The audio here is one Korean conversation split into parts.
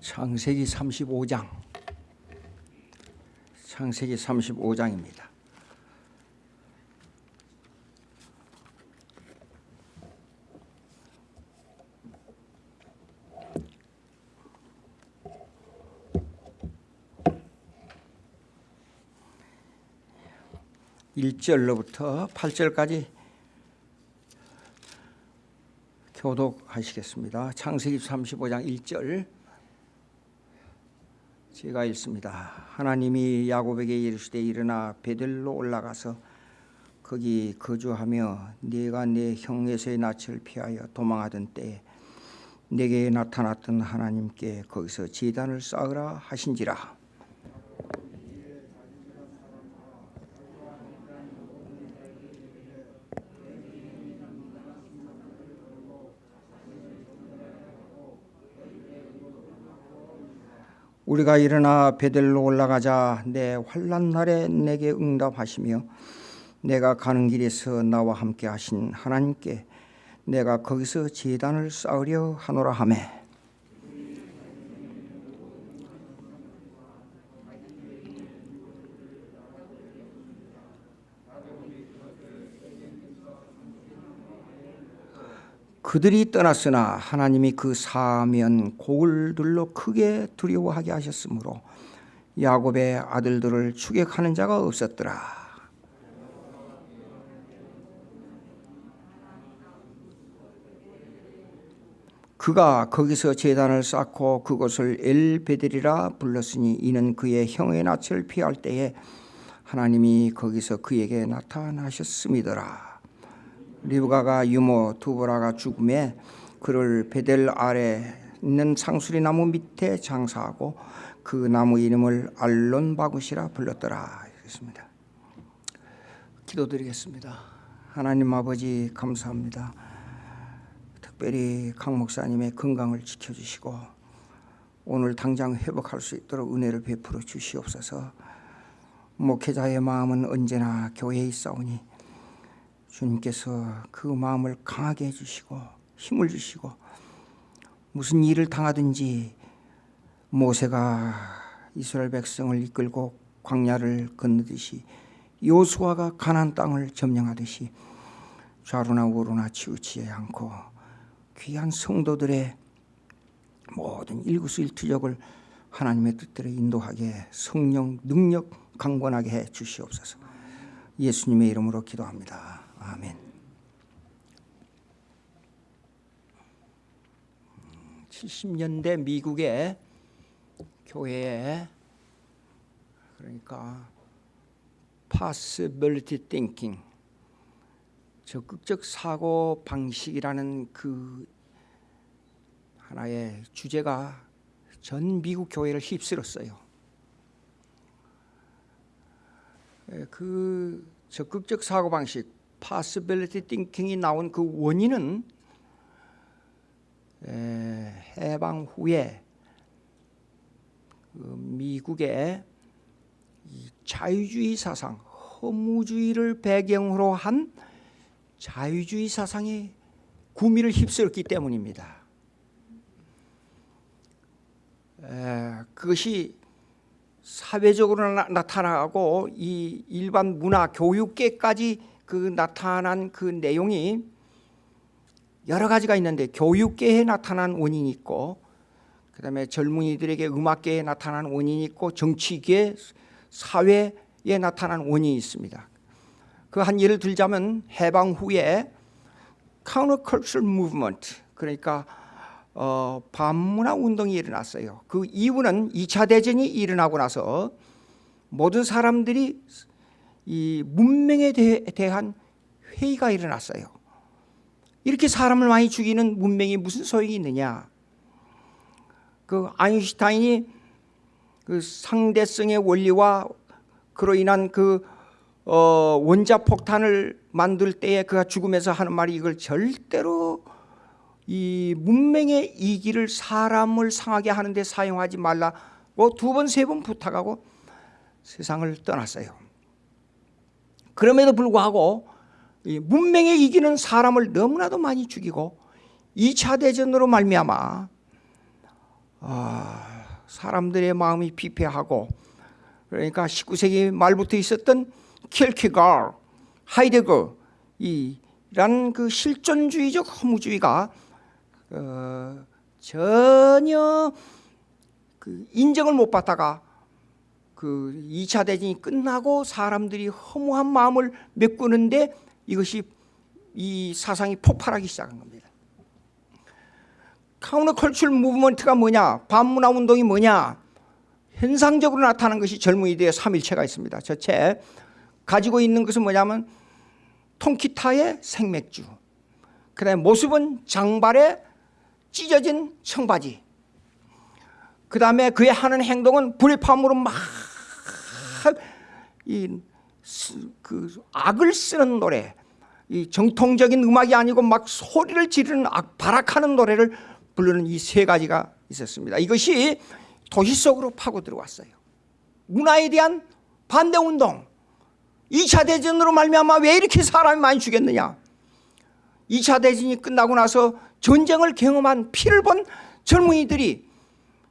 창세기 35장 창세기 35장입니다. 일절로부터팔절까지 교독하시겠습니다. 창세기 35장 1절 제가 읽습니다. 하나님이 야곱에게 이르시되 일어나 베들로 올라가서 거기 거주하며 네가 내 형에서의 낯을 피하여 도망하던 때에 내게 나타났던 하나님께 거기서 제단을 쌓으라 하신지라 우리가 일어나 베델로 올라가자 내 환란 날에 내게 응답하시며 내가 가는 길에서 나와 함께 하신 하나님께 내가 거기서 제단을 쌓으려 하노라 하매 그들이 떠났으나 하나님이 그 사면 곡을들로 크게 두려워하게 하셨으므로 야곱의 아들들을 추격하는 자가 없었더라. 그가 거기서 제단을 쌓고 그것을 엘베델이라 불렀으니 이는 그의 형의 낯을 피할 때에 하나님이 거기서 그에게 나타나셨음이더라. 리브가가 유모 두보라가 죽음에 그를 베델 아래 있는 상수리 나무 밑에 장사하고 그 나무 이름을 알론 바구시라 불렀더라 그랬습니다. 기도드리겠습니다. 하나님 아버지 감사합니다. 특별히 강 목사님의 건강을 지켜주시고 오늘 당장 회복할 수 있도록 은혜를 베풀어 주시옵소서. 목회자의 마음은 언제나 교회에 있사오니 주님께서 그 마음을 강하게 해주시고 힘을 주시고 무슨 일을 당하든지 모세가 이스라엘 백성을 이끌고 광야를 건너듯이 요수아가 가난 땅을 점령하듯이 좌로나 우로나 치우치지 않고 귀한 성도들의 모든 일구수일투족을 하나님의 뜻대로 인도하게 성령 능력 강건하게 해 주시옵소서. 예수님의 이름으로 기도합니다. 아멘. 70년대 미국의 교회에 그러니까 possibility thinking 적극적 사고 방식이라는 그 하나의 주제가 전 미국 교회를 휩쓸었어요. 그 적극적 사고 방식 possibility thinking이 나온 그 원인은 해방 후에 그 미국의 자유주의 사상, 허무주의를 배경으로 한 자유주의 사상이 구미를 휩쓸었기 때문입니다. 그것이 사회적으로 나, 타나고 이 일반 문화 교육계까지 그 나타난 그 내용이 여러 가지가 있는데 교육계에 나타난 원인이 있고 그 다음에 젊은이들에게 음악계에 나타난 원인이 있고 정치계 사회에 나타난 원인이 있습니다. 그 한 예를 들자면 해방 후에 countercultural movement 그러니까 어, 반문화 운동이 일어났어요. 그 이유는 2차 대전이 일어나고 나서 모든 사람들이 이 문명에 대 한 회의가 일어났어요. 이렇게 사람을 많이 죽이는 문명이 무슨 소용이 있느냐? 그 아인슈타인이 그 상대성의 원리와 그로 인한 그 어, 원자 폭탄을 만들 때에 그가 죽으면서 하는 말이 이걸 절대로 이 문명의 이기를 사람을 상하게 하는데 사용하지 말라고 두 번 세번 부탁하고 세상을 떠났어요. 그럼에도 불구하고 문명에 이기는 사람을 너무나도 많이 죽이고 2차 대전으로 말미암아 아, 사람들의 마음이 피폐하고 그러니까 19세기 말부터 있었던 킬키갈, 하이데거 이란 그 실존주의적 허무주의가 어, 전혀 그 인정을 못 받다가 그 2차 대전이 끝나고 사람들이 허무한 마음을 메꾸는데 이것이 이 사상이 폭발하기 시작한 겁니다. counter culture movement가 뭐냐? 반문화 운동이 뭐냐? 현상적으로 나타나는 것이 젊은이들의 삼일체가 있습니다. 저책 가지고 있는 것은 뭐냐면 통기타의 생맥주 그다음에 모습은 장발에 찢어진 청바지 그 다음에 그의 하는 행동은 불의함으로 막 이 그 악을 쓰는 노래 이 정통적인 음악이 아니고 막 소리를 지르는 악, 발악하는 노래를 부르는 이 세 가지가 있었습니다. 이것이 도시 속으로 파고 들어왔어요. 문화에 대한 반대운동 2차 대전으로 말미암아 왜 이렇게 사람이 많이 죽였느냐. 2차 대전이 끝나고 나서 전쟁을 경험한 피를 본 젊은이들이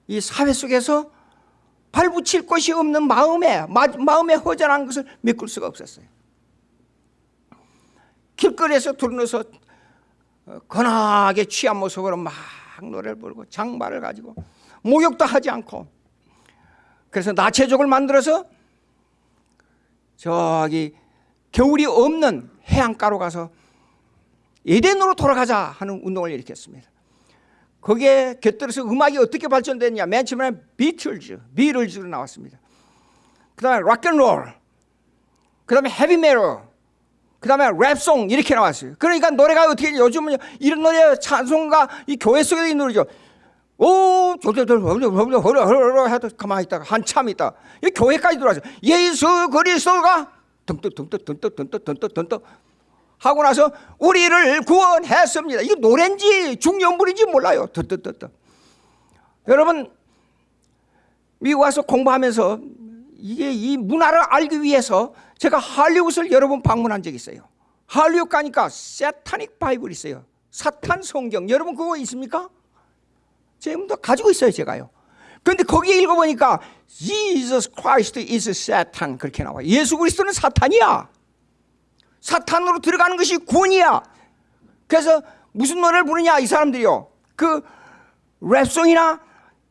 이 사회 속에서 발붙일 곳이 없는 마음에 마음에 허전한 것을 메꿀 수가 없었어요 길거리에서 둘러서 건하게 취한 모습으로 막 노래를 부르고 장발을 가지고 목욕도 하지 않고 그래서 나체족을 만들어서 저기 겨울이 없는 해안가로 가서 에덴으로 돌아가자 하는 운동을 일으켰습니다. 거기에 곁들여서 음악이 어떻게 발전됐냐? 맨 처음에 비틀즈, 비틀즈로 나왔습니다. 그 다음에 락앤롤, 그 다음에 헤비메로, 그 다음에 랩송 이렇게 나왔어요. 그러니까 노래가 어떻게 요즘은 이런 노래 찬송가 이 교회 속에 있는 노래죠. 오, 저저저 허려 해도 가만히 있다가 한참 있다. 이 교회까지 들어와서 예수 그리스도가 덩떡덩떡덩떡덩떡덩떡덩떡 하고 나서 우리를 구원했습니다. 이거 노래인지 중연불인지 몰라요. 덩떡덩떡. 여러분 미국 와서 공부하면서 이게 이 문화를 알기 위해서 제가 할리우드를 여러 번 방문한 적이 있어요. 할리우드 가니까 세타닉 바이블 있어요. 사탄 성경. 여러분 그거 있습니까? 지금도 가지고 있어요 제가요 그런데 거기에 읽어보니까 Jesus Christ is Satan 그렇게 나와 예수 그리스도는 사탄이야 사탄으로 들어가는 것이 구원이야. 그래서 무슨 노래를 부르냐 이 사람들이요. 그 랩송이나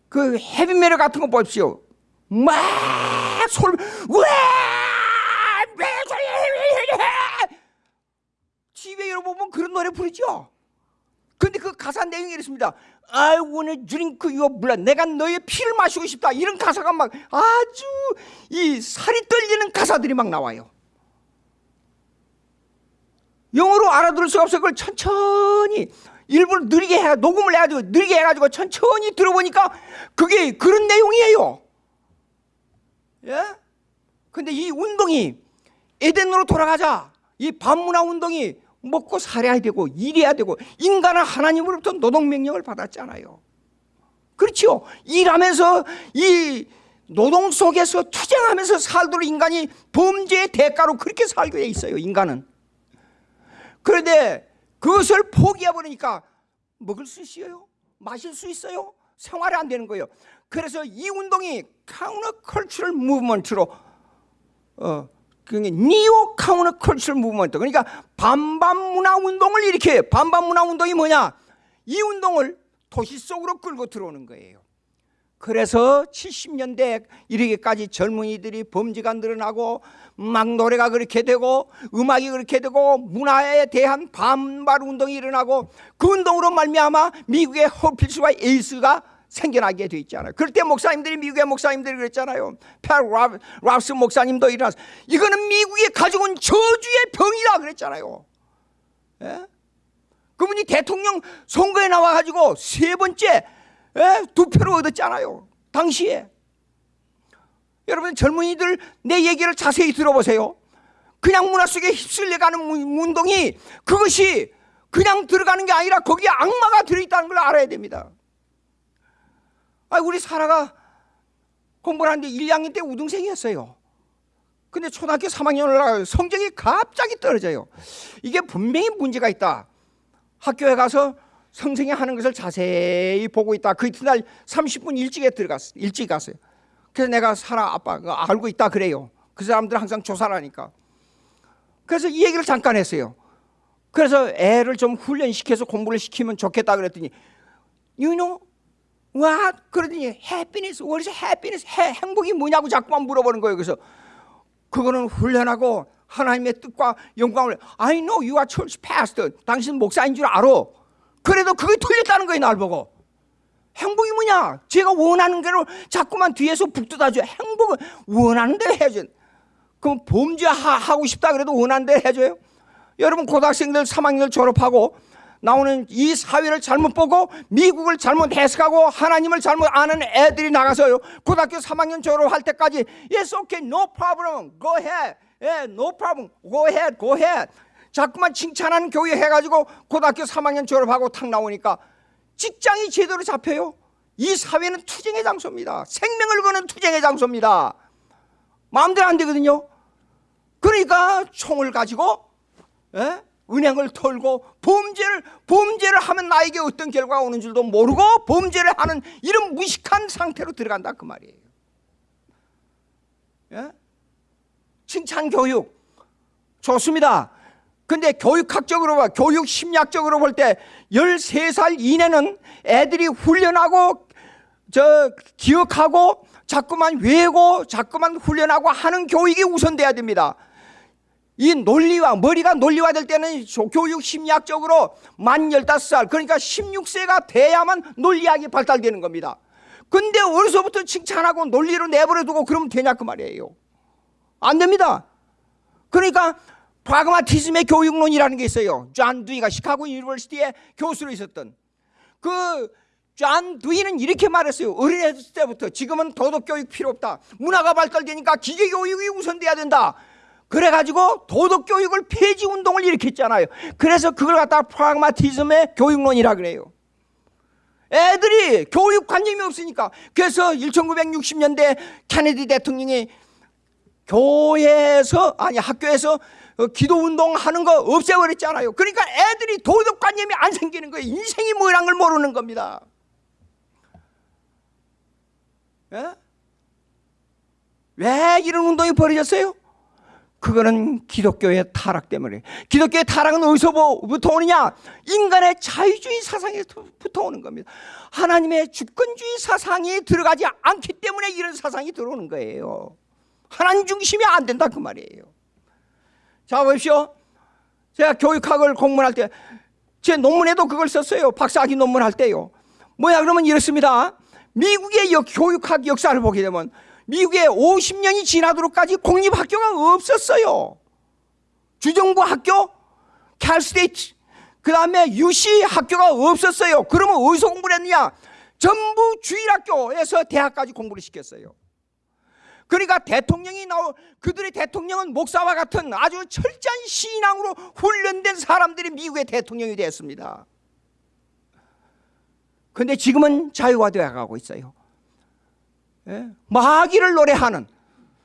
그 헤비메럴 같은 거 보십시오. 막 소리 집에 여러분. 그런 노래 부르죠. 근데 그 가사 내용이 이렇습니다. I wanna drink your blood. 내가 너의 피를 마시고 싶다. 이런 가사가 막 아주 이 살이 떨리는 가사들이 막 나와요. 영어로 알아들을 수가 없어. 그걸 천천히 일부러 느리게 해 녹음을 해가지고 느리게 해가지고 천천히 들어보니까 그게 그런 내용이에요. 예? 근데 이 운동이 에덴으로 돌아가자. 이 반문화 운동이 먹고 살아야 되고 일해야 되고 인간은 하나님으로부터 노동 명령을 받았잖아요 그렇죠 일하면서 이 노동 속에서 투쟁하면서 살도록 인간이 범죄의 대가로 그렇게 살게 돼 있어요 인간은 그런데 그것을 포기해버리니까 먹을 수 있어요? 마실 수 있어요? 생활이 안 되는 거예요. 그래서 이 운동이 counter cultural movement로 어, 그게 neo counter culture movement 그러니까 반반 문화 운동을 일으켜 반반 문화 운동이 뭐냐? 이 운동을 도시 속으로 끌고 들어오는 거예요. 그래서 70년대 이르기까지 젊은이들이 범죄가 늘어나고 막 노래가 그렇게 되고 음악이 그렇게 되고 문화에 대한 반발 운동이 일어나고 그 운동으로 말미암아 미국의 허필스와 에이스가 생겨나게 돼 있잖아요. 그럴 때 목사님들이 미국의 목사님들이 그랬잖아요. 펠 랍스 목사님도 일어나서 이거는 미국이 가지고 온 저주의 병이다 그랬잖아요. 예? 그분이 대통령 선거에 나와가지고 세 번째 예? 두 표를 얻었잖아요. 당시에. 여러분 젊은이들 내 얘기를 자세히 들어보세요. 그냥 문화 속에 휩쓸려가는 운동이 그것이 그냥 들어가는 게 아니라 거기에 악마가 들어있다는 걸 알아야 됩니다. 아, 우리 사라가 공부를 하는데 1, 2학년 때 우등생이었어요. 근데 초등학교 3학년 올라가 성적이 갑자기 떨어져요. 이게 분명히 문제가 있다. 학교에 가서 성생이 하는 것을 자세히 보고 있다. 그 이튿날 30분 일찍에 들어갔어. 일찍 갔어요. 그래서 내가 사라 아빠 그거 알고 있다 그래요. 그 사람들 항상 조사를 하니까. 그래서 이 얘기를 잠깐 했어요. 그래서 애를 좀 훈련시켜서 공부를 시키면 좋겠다 그랬더니 You know what? 그러더니 happiness, what is happiness? 해, 행복이 뭐냐고 자꾸만 물어보는 거예요. 그래서 그거는 훈련하고 하나님의 뜻과 영광을 I know you are church pastor. 당신 목사인 줄 알아. 그래도 그게 틀렸다는 거예요, 날 보고. 행복이 뭐냐? 제가 원하는 대로 자꾸만 뒤에서 북돋아줘. 행복은 원하는 대로 해야죠. 그럼 범죄하고 싶다 그래도 원하는 대로 해줘요? 여러분 고등학생들 3학년을 졸업하고 나오는 이 사회를 잘못 보고 미국을 잘못 해석하고 하나님을 잘못 아는 애들이 나가서요 고등학교 3학년 졸업할 때까지 Yes, okay, no problem, go ahead 예, no problem, go ahead, go ahead 자꾸만 칭찬하는 교회 해가지고 고등학교 3학년 졸업하고 탁 나오니까 직장이 제대로 잡혀요 이 사회는 투쟁의 장소입니다 생명을 거는 투쟁의 장소입니다 마음대로 안 되거든요 그러니까 총을 가지고 예? 은행을 털고 범죄를 범죄를 하면 나에게 어떤 결과가 오는 줄도 모르고 범죄를 하는 이런 무식한 상태로 들어간다 그 말이에요. 예? 칭찬 교육 좋습니다. 근데 교육학적으로 봐, 교육 심리학적으로 볼 때 13살 이내는 애들이 훈련하고 저 기억하고 자꾸만 외고 자꾸만 훈련하고 하는 교육이 우선돼야 됩니다. 이 논리와 머리가 논리화 될 때는 교육 심리학적으로 만 15살 그러니까 16세가 돼야만 논리학이 발달되는 겁니다. 근데 어디서부터 칭찬하고 논리로 내버려 두고 그러면 되냐 그 말이에요. 안 됩니다. 그러니까 프라그마티즘의 교육론이라는 게 있어요. 존 듀이가 시카고 University에 교수로 있었던. 그 존 듀이는 이렇게 말했어요. 어린애 때부터 지금은 도덕 교육 필요 없다. 문화가 발달되니까 기계 교육이 우선돼야 된다. 그래가지고 도덕 교육을 폐지 운동을 일으켰잖아요. 그래서 그걸 갖다가 프라그마티즘의 교육론이라 그래요. 애들이 교육관념이 없으니까. 그래서 1960년대 케네디 대통령이 교회에서 아니 학교에서 기도 운동 하는 거 없애버렸잖아요. 그러니까 애들이 도덕관념이 안 생기는 거예요. 인생이 뭐라는 걸 모르는 겁니다. 예? 왜 이런 운동이 벌어졌어요? 그거는 기독교의 타락 때문에 기독교의 타락은 어디서부터 오느냐 인간의 자유주의 사상에부터 오는 겁니다 하나님의 주권주의 사상이 들어가지 않기 때문에 이런 사상이 들어오는 거예요 하나님 중심이 안 된다 그 말이에요 자 보십시오 제가 교육학을 공부할 때 제 논문에도 그걸 썼어요 박사학위 논문 할 때요 뭐야 그러면 이렇습니다 미국의 교육학 역사를 보게 되면 미국에 50년이 지나도록까지 공립학교가 없었어요. 주정부 학교, 캘스테이트, 그 다음에 유시 학교가 없었어요. 그러면 어디서 공부를 했느냐? 전부 주일학교에서 대학까지 공부를 시켰어요. 그러니까 대통령이 나오 그들의 대통령은 목사와 같은 아주 철저한 신앙으로 훈련된 사람들이 미국의 대통령이 되었습니다. 그런데 지금은 자유화되어 가고 있어요. 예? 마귀를 노래하는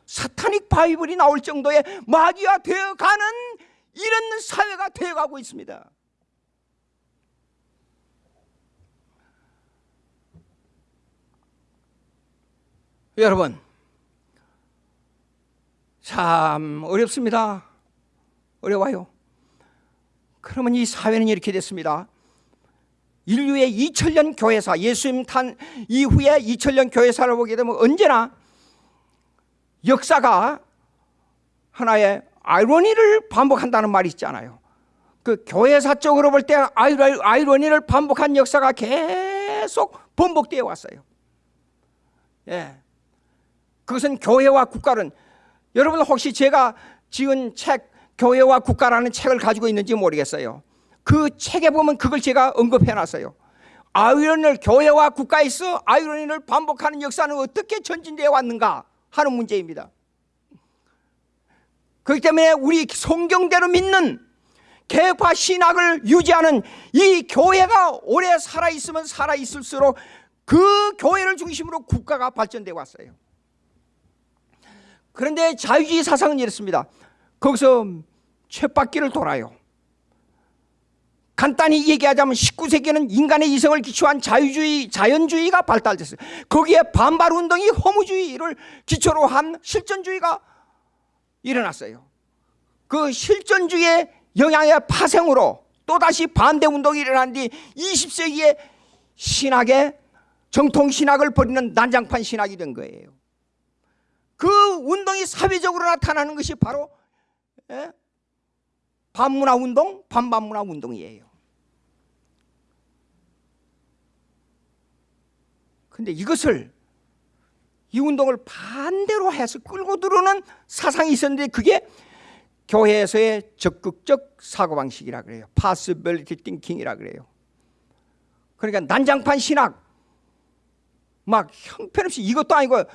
사타닉 바이블이 나올 정도의 마귀가 되어가는 이런 사회가 되어가고 있습니다. 여러분 참 어렵습니다. 어려워요. 그러면 이 사회는 이렇게 됐습니다. 인류의 2000년 교회사 예수님 탄 이후에 2000년 교회사를 보게 되면 언제나 역사가 하나의 아이러니를 반복한다는 말이 있잖아요 그 교회사적으로 볼 때 아이러니를 반복한 역사가 계속 번복되어 왔어요 예. 그것은 교회와 국가는 여러분 혹시 제가 지은 책 교회와 국가라는 책을 가지고 있는지 모르겠어요. 그 책에 보면 그걸 제가 언급해 놨어요. 아이러니를 교회와 국가에서 아이러니를 반복하는 역사는 어떻게 전진되어 왔는가 하는 문제입니다. 그렇기 때문에 우리 성경대로 믿는 개파 신학을 유지하는 이 교회가 오래 살아있으면 살아있을수록 그 교회를 중심으로 국가가 발전되어 왔어요 그런데 자유주의 사상은 이렇습니다 거기서 쳇바퀴를 돌아요 간단히 얘기하자면 19세기에는 인간의 이성을 기초한 자유주의, 자연주의가 발달됐어요. 거기에 반발 운동이 허무주의를 기초로 한 실존주의가 일어났어요. 그 실존주의의 영향의 파생으로 또다시 반대 운동이 일어난 뒤 20세기에 신학의 정통 신학을 버리는 난장판 신학이 된 거예요. 그 운동이 사회적으로 나타나는 것이 바로 예? 반문화 운동, 반반문화 운동이에요. 근데 이것을 이 운동을 반대로 해서 끌고 들어오는 사상이 있었는데 그게 교회에서의 적극적 사고방식이라 그래요. possibility thinking이라 그래요. 그러니까 난장판 신학 막 형편없이 이것도 아니고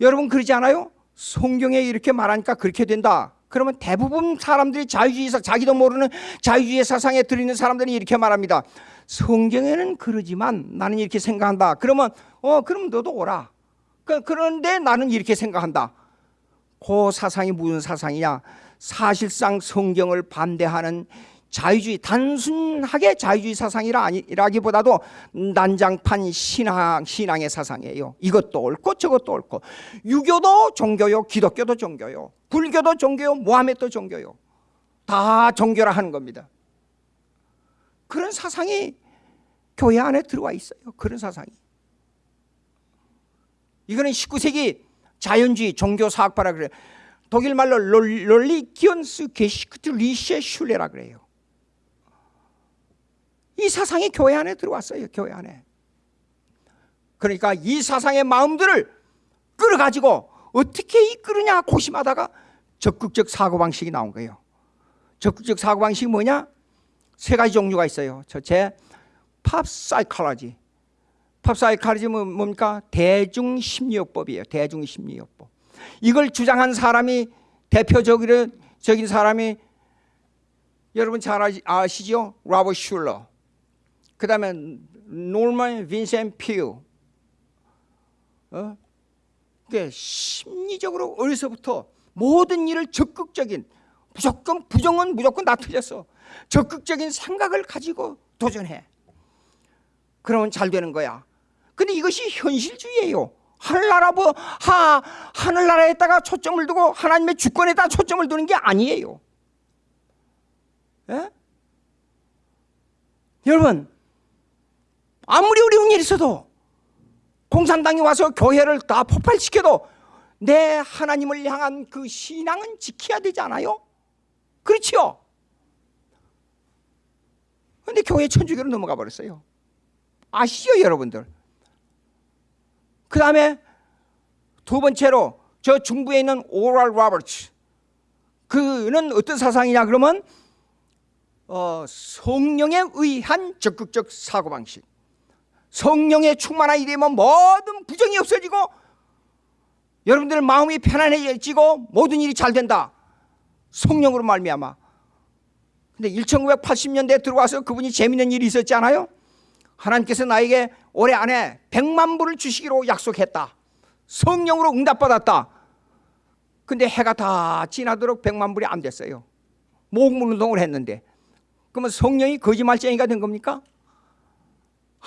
여러분 그러지 않아요? 성경에 이렇게 말하니까 그렇게 된다. 그러면 대부분 사람들이 자유주의 사 자기도 모르는 자유주의 사상에 들이는 사람들이 이렇게 말합니다. 성경에는 그러지만 나는 이렇게 생각한다. 그러면 어 그럼 너도 오라. 그, 그런데 나는 이렇게 생각한다. 그 사상이 무슨 사상이냐? 사실상 성경을 반대하는 자유주의 단순하게 자유주의 사상이라 아니라기보다도 난장판 신앙 신앙의 사상이에요. 이것도 옳고 저것도 옳고 유교도 종교요, 기독교도 종교요, 불교도 종교요, 모하메도 종교요. 다 종교라 하는 겁니다. 그런 사상이 교회 안에 들어와 있어요. 그런 사상이. 이거는 19세기 자연주의 종교 사학파라 그래요. 독일 말로 롤리 기언스 게시크트 리셰 슐레라 그래요. 이 사상이 교회 안에 들어왔어요. 교회 안에. 그러니까 이 사상의 마음들을 끌어가지고 어떻게 이끌으냐 고심하다가 적극적 사고방식이 나온 거예요. 적극적 사고방식이 뭐냐? 세 가지 종류가 있어요. 첫째, 팝 사이콜로지. 팝 사이콜로지 뭡니까? 대중심리학법이에요. 대중심리학법. 이걸 주장한 사람이 대표적인 사람이 여러분 잘 아시죠? 라버 슐러. 그 다음에 노먼 빈센? 그게 심리적으로 어려서부터 모든 일을 적극적인 무조건 부정은 무조건 나 틀렸어. 적극적인 생각을 가지고 도전해. 그러면 잘 되는 거야. 근데 이것이 현실주의예요. 하늘나라 뭐 하, 하늘나라에다가 초점을 두고 하나님의 주권에다 초점을 두는 게 아니에요. 예? 여러분 아무리 어려운 일이 있어도 공산당이 와서 교회를 다 폭발시켜도 내 하나님을 향한 그 신앙은 지켜야 되지 않아요? 그렇지요? 근데 교회 천주교로 넘어가 버렸어요. 아시죠, 여러분들? 그 다음에 두 번째로 저 중부에 있는 오랄 로버츠. 그는 어떤 사상이냐 그러면 어, 성령에 의한 적극적 사고방식. 성령에 충만하게 되면 모든 부정이 없어지고 여러분들 마음이 편안해지고 모든 일이 잘 된다. 성령으로 말미암아. 근데 1980년대에 들어와서 그분이 재밌는 일이 있었지 않아요? 하나님께서 나에게 올해 안에 100만 불을 주시기로 약속했다. 성령으로 응답받았다. 근데 해가 다 지나도록 100만 불이 안 됐어요. 목물 운동을 했는데. 그러면 성령이 거짓말쟁이가 된 겁니까?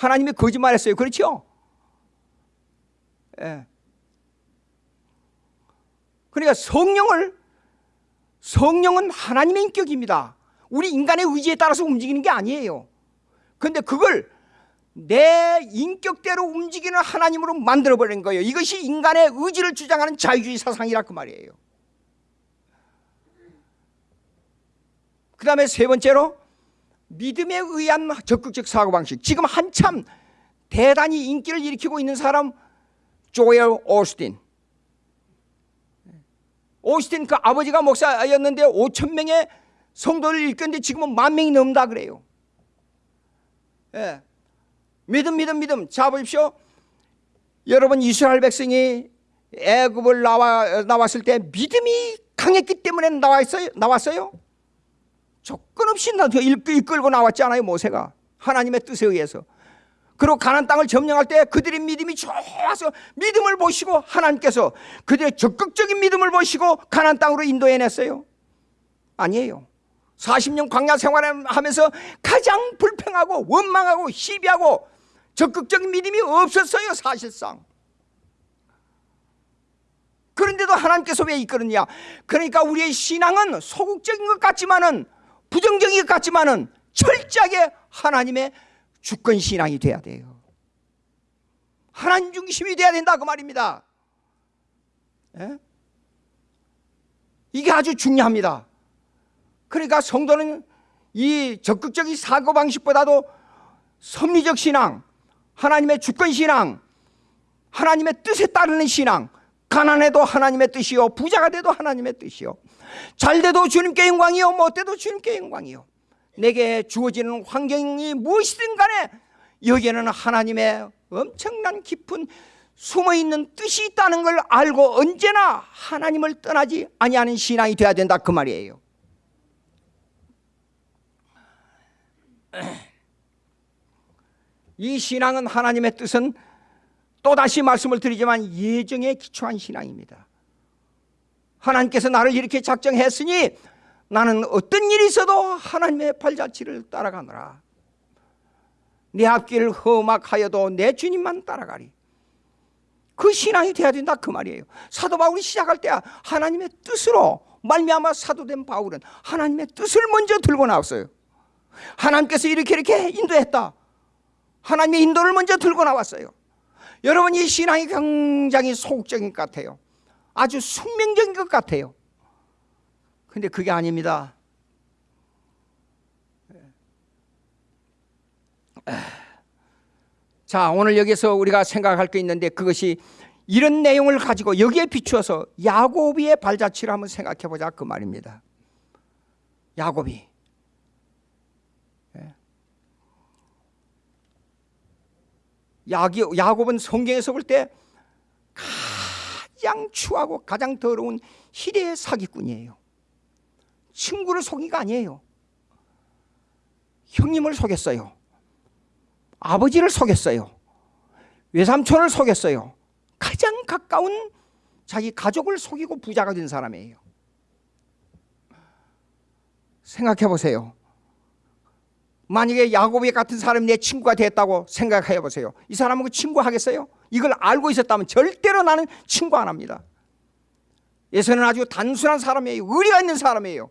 하나님이 거짓말했어요. 그렇죠? 예. 그러니까 성령을 성령은 하나님의 인격입니다. 우리 인간의 의지에 따라서 움직이는 게 아니에요. 그런데 그걸 내 인격대로 움직이는 하나님으로 만들어버린 거예요. 이것이 인간의 의지를 주장하는 자유주의 사상이라 그 말이에요. 그 다음에 세 번째로 믿음에 의한 적극적 사고방식. 지금 한참 대단히 인기를 일으키고 있는 사람 조엘 오스틴. 오스틴 그 아버지가 목사였는데 5천 명의 성도를 일컫는데 지금은 만 명이 넘다 그래요. 예. 믿음 믿음 믿음 자 보십시오. 여러분 이스라엘 백성이 애굽을 나와 나왔을 때 믿음이 강했기 때문에 나왔어요. 나왔어요. 조건 없이 이끌고 나왔지 않아요 모세가? 하나님의 뜻에 의해서. 그리고 가난 땅을 점령할 때 그들의 믿음이 좋아서 믿음을 보시고 하나님께서 그들의 적극적인 믿음을 보시고 가난 땅으로 인도해냈어요. 아니에요. 40년 광야 생활하면서 가장 불평하고 원망하고 시비하고 적극적인 믿음이 없었어요 사실상. 그런데도 하나님께서 왜 이끌었냐? 그러니까 우리의 신앙은 소극적인 것 같지만은 부정적인 것 같지만은 철저하게 하나님의 주권 신앙이 돼야 돼요. 하나님 중심이 돼야 된다 그 말입니다. 예? 이게 아주 중요합니다. 그러니까 성도는 이 적극적인 사고 방식보다도 섭리적 신앙 하나님의 주권 신앙 하나님의 뜻에 따르는 신앙 가난해도 하나님의 뜻이요 부자가 돼도 하나님의 뜻이요 잘 돼도 주님께 영광이요 못돼도 주님께 영광이요. 내게 주어지는 환경이 무엇이든 간에 여기에는 하나님의 엄청난 깊은 숨어있는 뜻이 있다는 걸 알고 언제나 하나님을 떠나지 아니하는 신앙이 돼야 된다 그 말이에요. 이 신앙은 하나님의 뜻은 또다시 말씀을 드리지만 예정에 기초한 신앙입니다. 하나님께서 나를 이렇게 작정했으니 나는 어떤 일이 있어도 하나님의 발자취를 따라가노라. 내 앞길을 험악하여도 내 주님만 따라가리. 그 신앙이 돼야 된다 그 말이에요. 사도 바울이 시작할 때 하나님의 뜻으로 말미암아 사도된 바울은 하나님의 뜻을 먼저 들고 나왔어요. 하나님께서 이렇게 이렇게 인도했다. 하나님의 인도를 먼저 들고 나왔어요 여러분 이 신앙이 굉장히 소극적인 것 같아요. 아주 숙명적인 것 같아요. 근데 그게 아닙니다. 자 오늘 여기서 우리가 생각할 게 있는데 그것이 이런 내용을 가지고 여기에 비추어서 야곱의 발자취를 한번 생각해 보자 그 말입니다. 야곱이 야곱은 성경에서 볼 때 가장 추하고 가장 더러운 희대의 사기꾼이에요. 친구를 속이가 아니에요. 형님을 속였어요. 아버지를 속였어요. 외삼촌을 속였어요. 가장 가까운 자기 가족을 속이고 부자가 된 사람이에요. 생각해 보세요 만약에 야곱이 같은 사람이 내 친구가 됐다고 생각해 보세요. 이 사람은 그 친구 하겠어요? 이걸 알고 있었다면 절대로 나는 친구 안 합니다. 예서는 아주 단순한 사람이에요. 의리가 있는 사람이에요.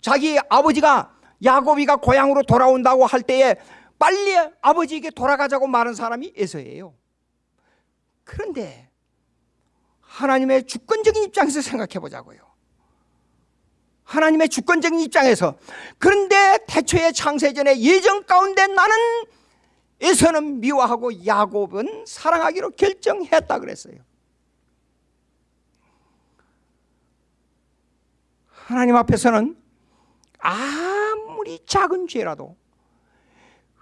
자기 아버지가 야곱이가 고향으로 돌아온다고 할 때에 빨리 아버지에게 돌아가자고 말한 사람이 에서예요. 그런데 하나님의 주권적인 입장에서 생각해 보자고요 하나님의 주권적인 입장에서. 그런데 태초의 창세전의 예정 가운데 나는 에서는 미워하고 야곱은 사랑하기로 결정했다 그랬어요. 하나님 앞에서는 아무리 작은 죄라도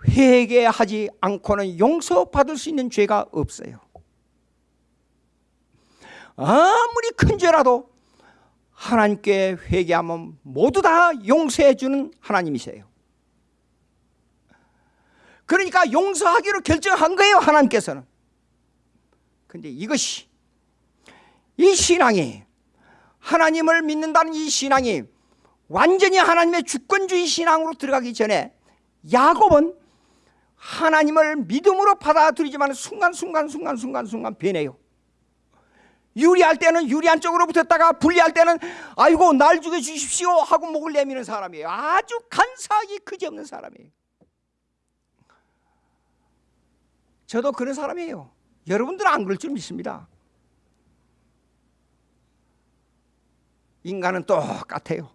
회개하지 않고는 용서받을 수 있는 죄가 없어요. 아무리 큰 죄라도 하나님께 회개하면 모두 다 용서해 주는 하나님이세요. 그러니까 용서하기로 결정한 거예요 하나님께서는. 근데 이것이 이 신앙이 하나님을 믿는다는 이 신앙이 완전히 하나님의 주권주의 신앙으로 들어가기 전에 야곱은 하나님을 믿음으로 받아들이지만 순간순간 순간순간 순간 변해요 유리할 때는 유리한 쪽으로 붙었다가 불리할 때는 아이고 날 죽여 주십시오 하고 목을 내미는 사람이에요. 아주 간사하기 그지없는 사람이에요. 저도 그런 사람이에요. 여러분들은 안 그럴 줄 믿습니다. 인간은 똑같아요.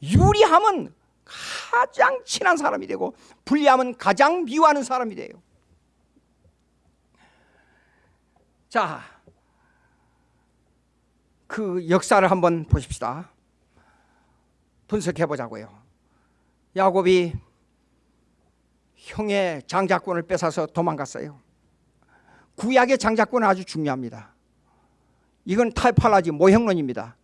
유리하면 가장 친한 사람이 되고 불리하면 가장 미워하는 사람이 돼요. 자 그 역사를 한번 보십시다. 분석해 보자고요. 야곱이 형의 장자권을 뺏어서 도망갔어요. 구약의 장자권은 아주 중요합니다. 이건 타이팔라지 모형론입니다.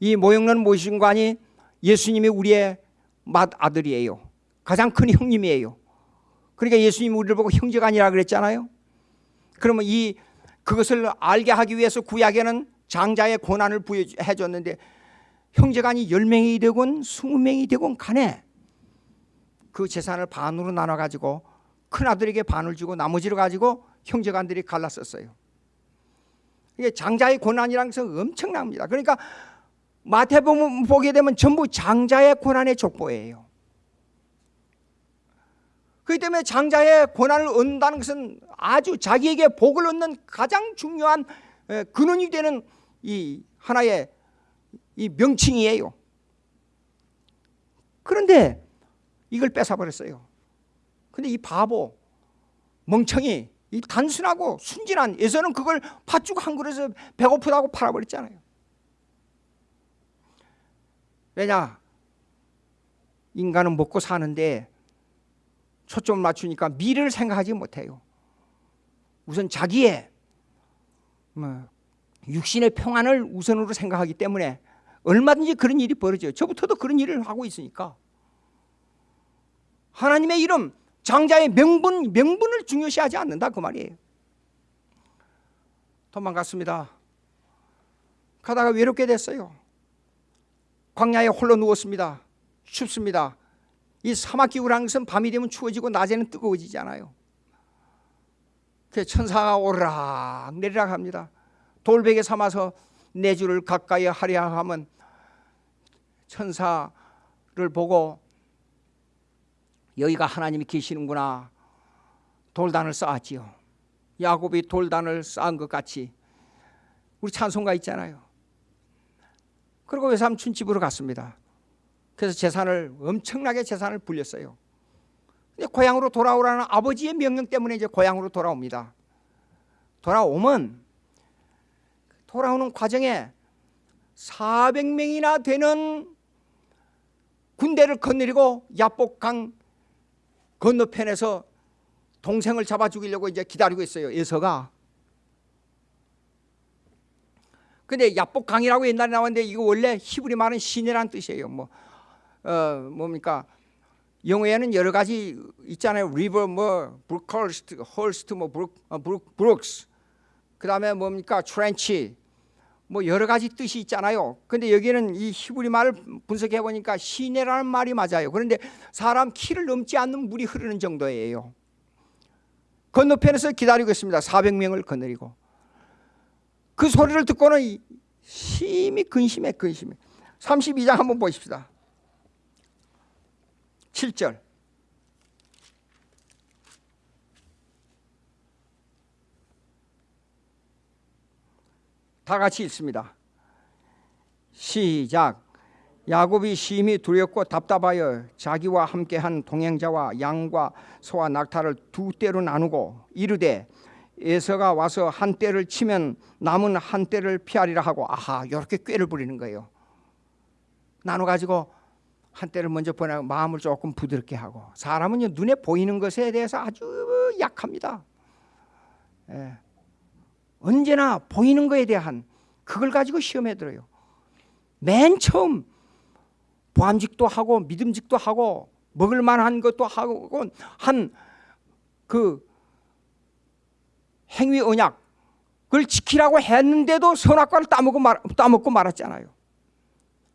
이 모형론 모신관이 예수님이 우리의 맏 아들이에요. 가장 큰 형님이에요. 그러니까 예수님이 우리를 보고 형제가 아니라 그랬잖아요. 그러면 이 그것을 알게 하기 위해서 구약에는 장자의 권한을 부여해 줬는데 형제간이 10명이 되건 20명이 되건 간에 그 재산을 반으로 나눠 가지고 큰아들에게 반을 주고 나머지를 가지고 형제간들이 갈랐었어요. 이게 장자의 고난이라는 것은 엄청납니다. 그러니까 마태복음 보게 되면 전부 장자의 고난의 족보예요. 그렇기 때문에 장자의 고난을 얻는다는 것은 아주 자기에게 복을 얻는 가장 중요한 근원이 되는 이 하나의 이 명칭이에요. 그런데 이걸 뺏어버렸어요. 근데 이 바보, 멍청이, 이 단순하고 순진한 에서는 그걸 팥죽 한 그릇에 배고프다고 팔아버렸잖아요. 왜냐? 인간은 먹고 사는데 초점을 맞추니까 미래를 생각하지 못해요. 우선 자기의 뭐 육신의 평안을 우선으로 생각하기 때문에 얼마든지 그런 일이 벌어져요. 저부터도 그런 일을 하고 있으니까. 하나님의 이름, 장자의 명분, 명분을 중요시하지 않는다 그 말이에요. 도망갔습니다. 가다가 외롭게 됐어요. 광야에 홀로 누웠습니다. 춥습니다. 이 사막 기후라는 것은 밤이 되면 추워지고 낮에는 뜨거워지잖아요. 그 천사가 오르락 내리락 합니다. 돌베개 삼아서 내 주를 가까이 하려 하면 천사를 보고 여기가 하나님이 계시는구나 돌단을 쌓았지요. 야곱이 돌단을 쌓은 것 같이 우리 찬송가 있잖아요. 그리고 외삼촌 집으로 갔습니다. 그래서 재산을 엄청나게 재산을 불렸어요. 근데 고향으로 돌아오라는 아버지의 명령 때문에 이제 고향으로 돌아옵니다. 돌아오면 돌아오는 과정에 400명이나 되는 군대를 건너리고 야복강 건너편에서 동생을 잡아 죽이려고 이제 기다리고 있어요. 예서가. 근데 야복강이라고 옛날에 나왔는데 이거 원래 히브리 말은 시내란 뜻이에요. 뭐 어, 뭡니까? 영어에는 여러 가지 있잖아요. 리버 뭐 브루컬스트, 헐스트 뭐 브룩 어, 브룩 브룩스. 그다음에 뭡니까? 트렌치. 뭐 여러 가지 뜻이 있잖아요. 근데 여기는 이 히브리 말을 분석해 보니까 시내라는 말이 맞아요. 그런데 사람 키를 넘지 않는 물이 흐르는 정도예요. 건너편에서 기다리고 있습니다. 400명을 거느리고. 그 소리를 듣고는 심히 근심해 근심해. 32장 한번 보십시다. 7절 다 같이 읽습니다. 시작 야곱이 심히 두렵고 답답하여 자기와 함께한 동행자와 양과 소와 낙타를 두 떼로 나누고 이르되 에서가 와서 한 떼를 치면 남은 한 떼를 피하리라 하고 아하 이렇게 꾀를 부리는 거예요. 나눠 가지고 한 때를 먼저 보내고 마음을 조금 부드럽게 하고 사람은 눈에 보이는 것에 대해서 아주 약합니다. 예. 언제나 보이는 것에 대한 그걸 가지고 시험에 들어요. 맨 처음 보암직도 하고 믿음직도 하고 먹을 만한 것도 하고 한 그 행위 언약을 지키라고 했는데도 선악과를 따먹고, 말, 따먹고 말았잖아요.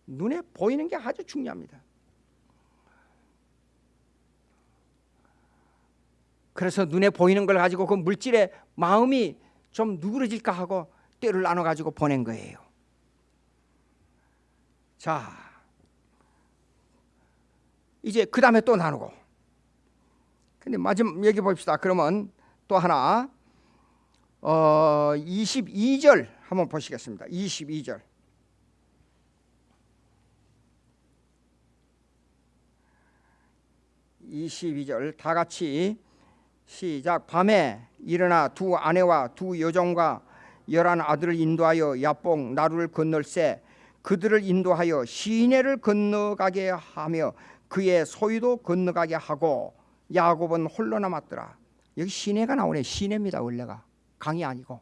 눈에 보이는 게 아주 중요합니다. 그래서 눈에 보이는 걸 가지고 그 물질에 마음이 좀 누그러질까 하고 때를 나눠 가지고 보낸 거예요. 자, 이제 그 다음에 또 나누고. 근데 마지막 얘기 봅시다. 그러면 또 하나, 어, 22절 한번 보시겠습니다. 22절. 이십절다 같이 시작 밤에 일어나 두 아내와 두 여종과 열한 아들을 인도하여 야뽕 나루를 건널세 그들을 인도하여 시내를 건너가게 하며 그의 소유도 건너가게 하고 야곱은 홀로 남았더라. 여기 시내가 나오네. 시내입니다. 원래가 강이 아니고.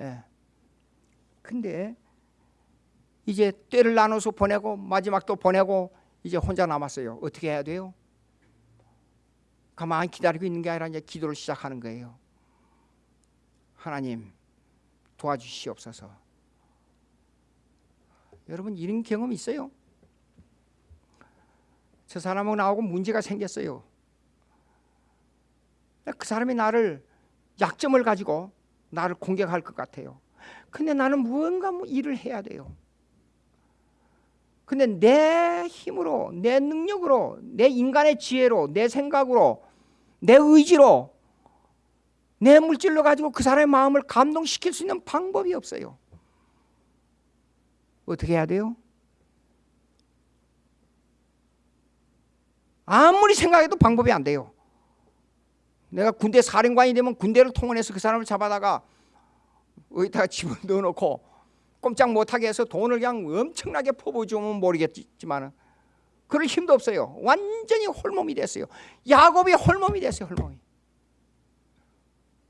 예. 근데 이제 때를 나눠서 보내고 마지막 또 보내고 이제 혼자 남았어요. 어떻게 해야 돼요? 가만히 기다리고 있는 게 아니라 이제 기도를 시작하는 거예요. 하나님 도와주시옵소서. 여러분 이런 경험 있어요? 저 사람하고 나하고 문제가 생겼어요. 그 사람이 나를 약점을 가지고 나를 공격할 것 같아요. 근데 나는 무언가 뭐 일을 해야 돼요. 근데 내 힘으로, 내 능력으로, 내 인간의 지혜로, 내 생각으로, 내 의지로, 내 물질로 가지고 그 사람의 마음을 감동시킬 수 있는 방법이 없어요. 어떻게 해야 돼요? 아무리 생각해도 방법이 안 돼요. 내가 군대 사령관이 되면 군대를 통원해서 그 사람을 잡아다가 어디다가 집을 넣어놓고 꼼짝 못하게 해서 돈을 그냥 엄청나게 퍼부어주면 모르겠지만 그럴 힘도 없어요. 완전히 홀몸이 됐어요. 야곱이 홀몸이 됐어요. 홀몸이.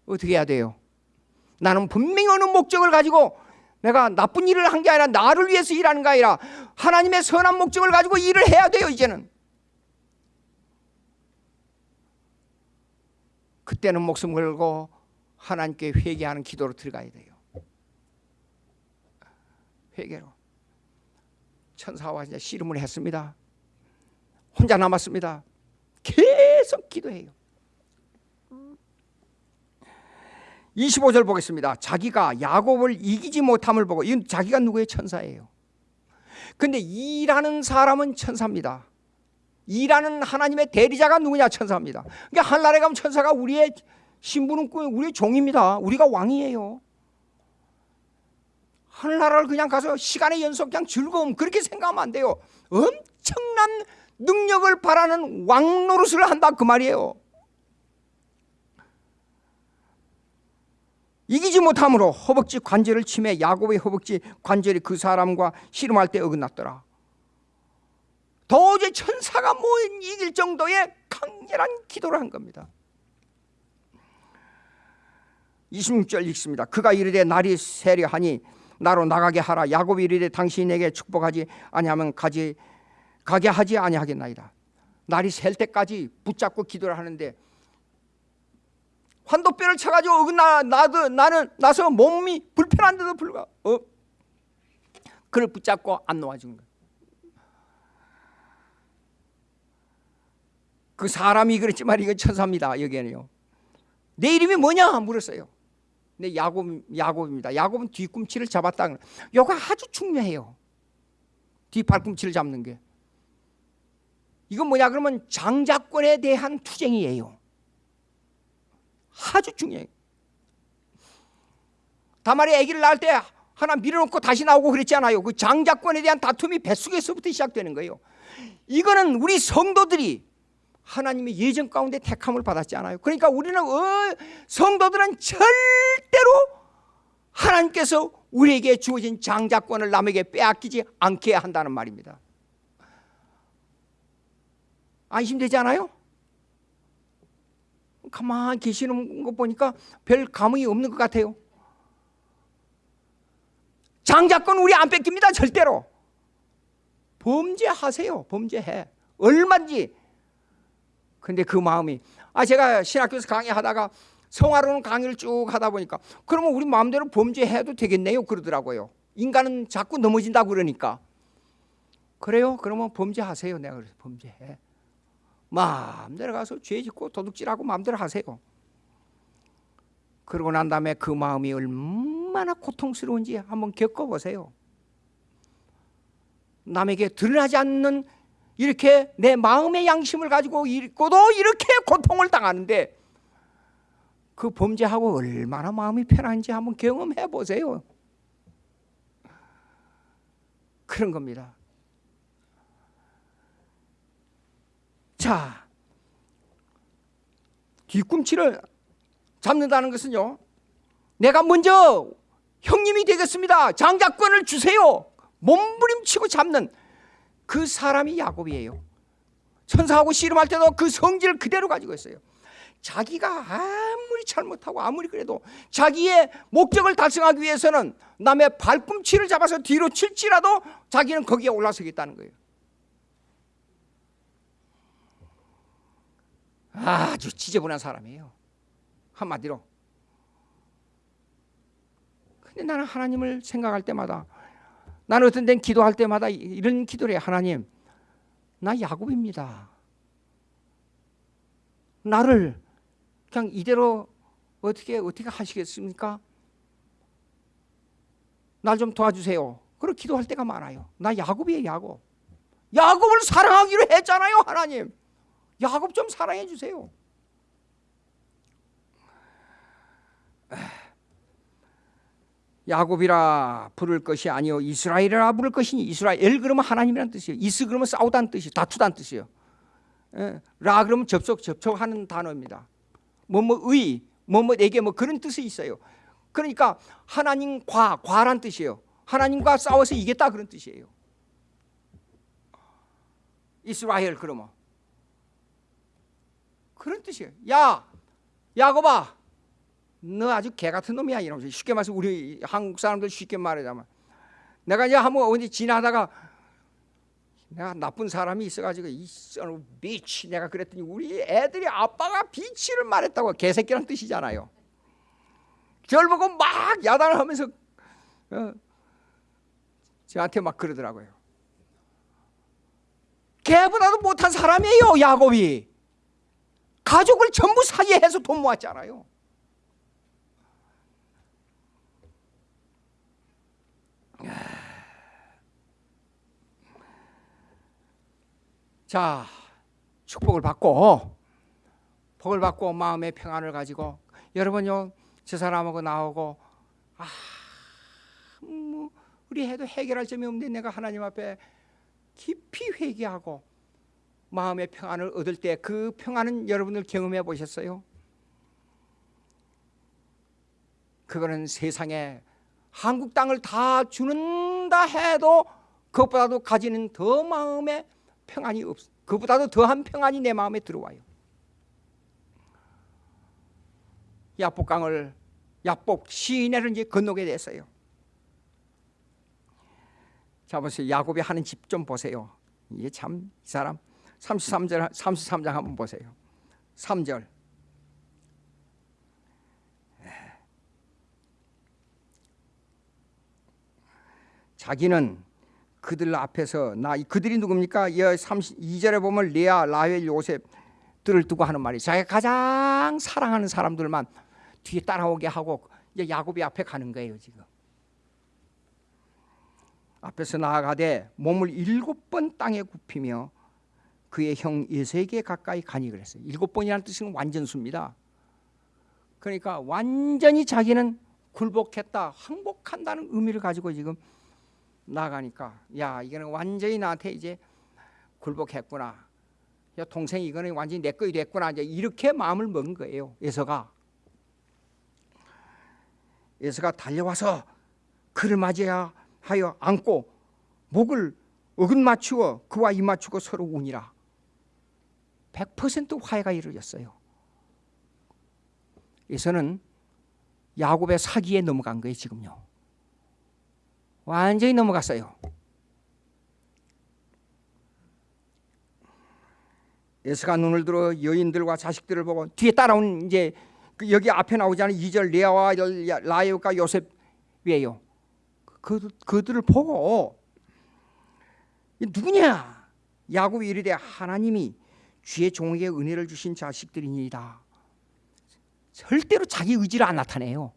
어떻게 해야 돼요? 나는 분명히 어느 목적을 가지고 내가 나쁜 일을 한 게 아니라 나를 위해서 일하는 게 아니라 하나님의 선한 목적을 가지고 일을 해야 돼요. 이제는. 그때는 목숨 걸고 하나님께 회개하는 기도로 들어가야 돼요. 회개로. 천사와 이제 씨름을 했습니다. 혼자 남았습니다. 계속 기도해요. 25절 보겠습니다. 자기가 야곱을 이기지 못함을 보고 이건 자기가 누구의 천사예요. 근데 일하는 사람은 천사입니다. 일하는 하나님의 대리자가 누구냐 천사입니다. 그러니까 한나라에 가면 천사가 우리의 신부는 우리의 종입니다. 우리가 왕이에요. 하늘나라를 그냥 가서 시간의 연속 그냥 즐거움 그렇게 생각하면 안 돼요. 엄청난 능력을 바라는 왕 노릇을 한다 그 말이에요. 이기지 못함으로 허벅지 관절을 침해 야곱의 허벅지 관절이 그 사람과 씨름할 때 어긋났더라. 도저히 천사가 못 이길 정도의 강렬한 기도를 한 겁니다. 26절 읽습니다. 그가 이르되 날이 세려하니 나로 나가게 하라. 야곱이 이르되 당신이 내게 축복하지 아니하면 가지 가게 하지 아니하겠나이다. 날이 셀 때까지 붙잡고 기도를 하는데 환도뼈를 쳐가지고 어긋나 나도 나는 나서 몸이 불편한데도 불구하고 어? 그를 붙잡고 안 놓아준 거야. 그 사람이 그랬지만 이건 천사입니다. 여기에는요. 내 이름이 뭐냐 물었어요. 내 야곱 야곱입니다. 야곱은 뒤꿈치를 잡았다. 요거 아주 중요해요. 뒤 발꿈치를 잡는 게. 이건 뭐냐 그러면 장자권에 대한 투쟁이에요. 아주 중요해요. 다말이 아기를 낳을 때 하나 밀어놓고 다시 나오고 그랬지 않아요. 그 장자권에 대한 다툼이 뱃속에서부터 시작되는 거예요. 이거는 우리 성도들이 하나님의 예정 가운데 택함을 받았지 않아요. 그러니까 우리는 어, 성도들은 절대로 하나님께서 우리에게 주어진 장자권을 남에게 빼앗기지 않게 한다는 말입니다. 안심되지 않아요? 가만히 계시는 거 보니까 별 감흥이 없는 것 같아요. 장자권 우리 안 뺏깁니다. 절대로. 범죄하세요. 범죄해. 얼마든지 근데 그 마음이 아 제가 신학교에서 강의하다가 성화로는 강의를 쭉 하다 보니까 그러면 우리 마음대로 범죄해도 되겠네요 그러더라고요. 인간은 자꾸 넘어진다 그러니까 그래요? 그러면 범죄하세요. 내가 그래서 범죄해. 마음대로 가서 죄 짓고 도둑질하고 마음대로 하세요. 그러고 난 다음에 그 마음이 얼마나 고통스러운지 한번 겪어보세요. 남에게 드러나지 않는 이렇게 내 마음의 양심을 가지고 있고도 이렇게 고통을 당하는데 그 범죄하고 얼마나 마음이 편한지 한번 경험해 보세요. 그런 겁니다. 자, 뒤꿈치를 잡는다는 것은요. 내가 먼저 형님이 되겠습니다. 장자권을 주세요. 몸부림치고 잡는 그 사람이 야곱이에요. 천사하고 씨름할 때도 그 성질을 그대로 가지고 있어요. 자기가 아무리 잘못하고 아무리 그래도 자기의 목적을 달성하기 위해서는 남의 발꿈치를 잡아서 뒤로 칠지라도 자기는 거기에 올라서겠다는 거예요. 아주 지저분한 사람이에요. 한마디로. 근데 나는 하나님을 생각할 때마다 나는 어떤 때는 기도할 때마다 이런 기도를 해요. 하나님, 나 야곱입니다. 나를 그냥 이대로 어떻게 어떻게 하시겠습니까? 날 좀 도와주세요. 그렇게 기도할 때가 많아요. 나 야곱이에요, 야곱. 야곱을 사랑하기로 했잖아요, 하나님. 야곱 좀 사랑해 주세요. 야곱이라 부를 것이 아니요 이스라엘이라 부를 것이니 이스라엘 그러면 하나님이란 뜻이에요. 이스 그러면 싸우다는 뜻이 다투다는 뜻이에요. 예, 라 그러면 접속 접촉하는 단어입니다. 뭐뭐의 뭐뭐에게 뭐 그런 뜻이 있어요. 그러니까 하나님과 과란 뜻이에요. 하나님과 싸워서 이겼다 그런 뜻이에요. 이스라엘 그러면 그런 뜻이에요. 야 야곱아 너 아주 개 같은 놈이야 이러면서 쉽게 말해서 우리 한국 사람들 쉽게 말하자면 내가 이제 한번 어디 지나다가 내가 나쁜 사람이 있어가지고 이 son 비치 내가 그랬더니 우리 애들이 아빠가 비치를 말했다고 개새끼란 뜻이잖아요. 저를 보고 막 야단을 하면서 어, 저한테 막 그러더라고요. 개보다도 못한 사람이에요 야곱이. 가족을 전부 사기해서 돈 모았잖아요. 자, 축복을 받고 복을 받고 마음의 평안을 가지고 여러분요 저 사람하고 나오고 아, 뭐 우리 해도 해결할 점이 없는데 내가 하나님 앞에 깊이 회개하고 마음의 평안을 얻을 때 그 평안은 여러분들 경험해 보셨어요? 그거는 세상에 한국 땅을 다 주는다 해도 그것보다도 가지는 더 마음의 평안이 없. 그보다도 더한 평안이 내 마음에 들어와요. 야복강을 야복 시내를 이제 건너게 됐어요. 자 보세요. 야곱이 하는 집 좀 보세요. 이게 참 이 사람 33절 33장 한번 보세요. 3절 자기는 그들 앞에서 나 그들이 누굽니까? 32절에 보면 레아, 라헬, 요셉 들을 두고 하는 말이 자기가 가장 사랑하는 사람들만 뒤에 따라오게 하고 이제 야곱이 앞에 가는 거예요 지금. 앞에서 나아가되 몸을 일곱 번 땅에 굽히며 그의 형 예세에게 가까이 가니 그랬어요. 일곱 번이라는 뜻은 완전수입니다. 그러니까 완전히 자기는 굴복했다, 항복한다는 의미를 가지고 지금 나가니까 야 이거는 완전히 나한테 이제 굴복했구나. 야 동생이 이거는 완전히 내 거이 됐구나. 이제 이렇게 마음을 먹은 거예요. 예서가 예서가 달려와서 그를 맞이하여 안고 목을 어긋 맞추어 그와 입 맞추고 서로 운이라. 100% 화해가 이루어졌어요. 예서는 야곱의 사기에 넘어간 거예요 지금요. 완전히 넘어갔어요. 예수가 눈을 들어 여인들과 자식들을 보고 뒤에 따라온 이제 그 여기 앞에 나오잖아요. 2절 레아와 라이오가 요셉이에요. 그, 그들을 보고 누구냐? 야곱이 이르되 하나님이 주의 종에게 은혜를 주신 자식들이니이다. 절대로 자기 의지를 안 나타내요.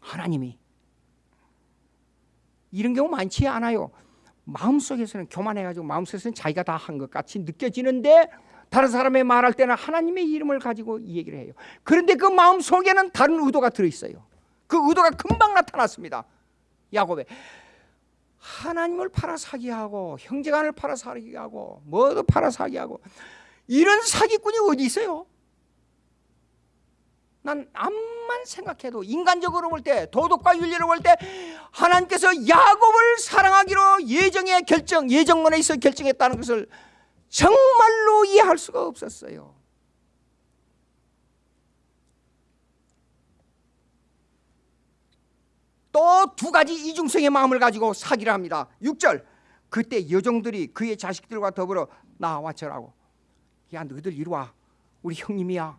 하나님이 이런 경우 많지 않아요. 마음속에서는 교만해가지고 마음속에서는 자기가 다 한 것 같이 느껴지는데 다른 사람의 말할 때는 하나님의 이름을 가지고 이 얘기를 해요. 그런데 그 마음속에는 다른 의도가 들어있어요. 그 의도가 금방 나타났습니다. 야곱에 하나님을 팔아 사기하고 형제간을 팔아 사기하고 뭐도 팔아 사기하고 이런 사기꾼이 어디 있어요? 난 암만 생각해도 인간적으로 볼 때 도덕과 윤리로 볼 때 하나님께서 야곱을 사랑하기로 예정의 결정 예정론에 있어 결정했다는 것을 정말로 이해할 수가 없었어요. 또 두 가지 이중성의 마음을 가지고 사기를 합니다. 6절. 그때 여종들이 그의 자식들과 더불어 나와 절하고. 야 너희들 이리 와. 우리 형님이야.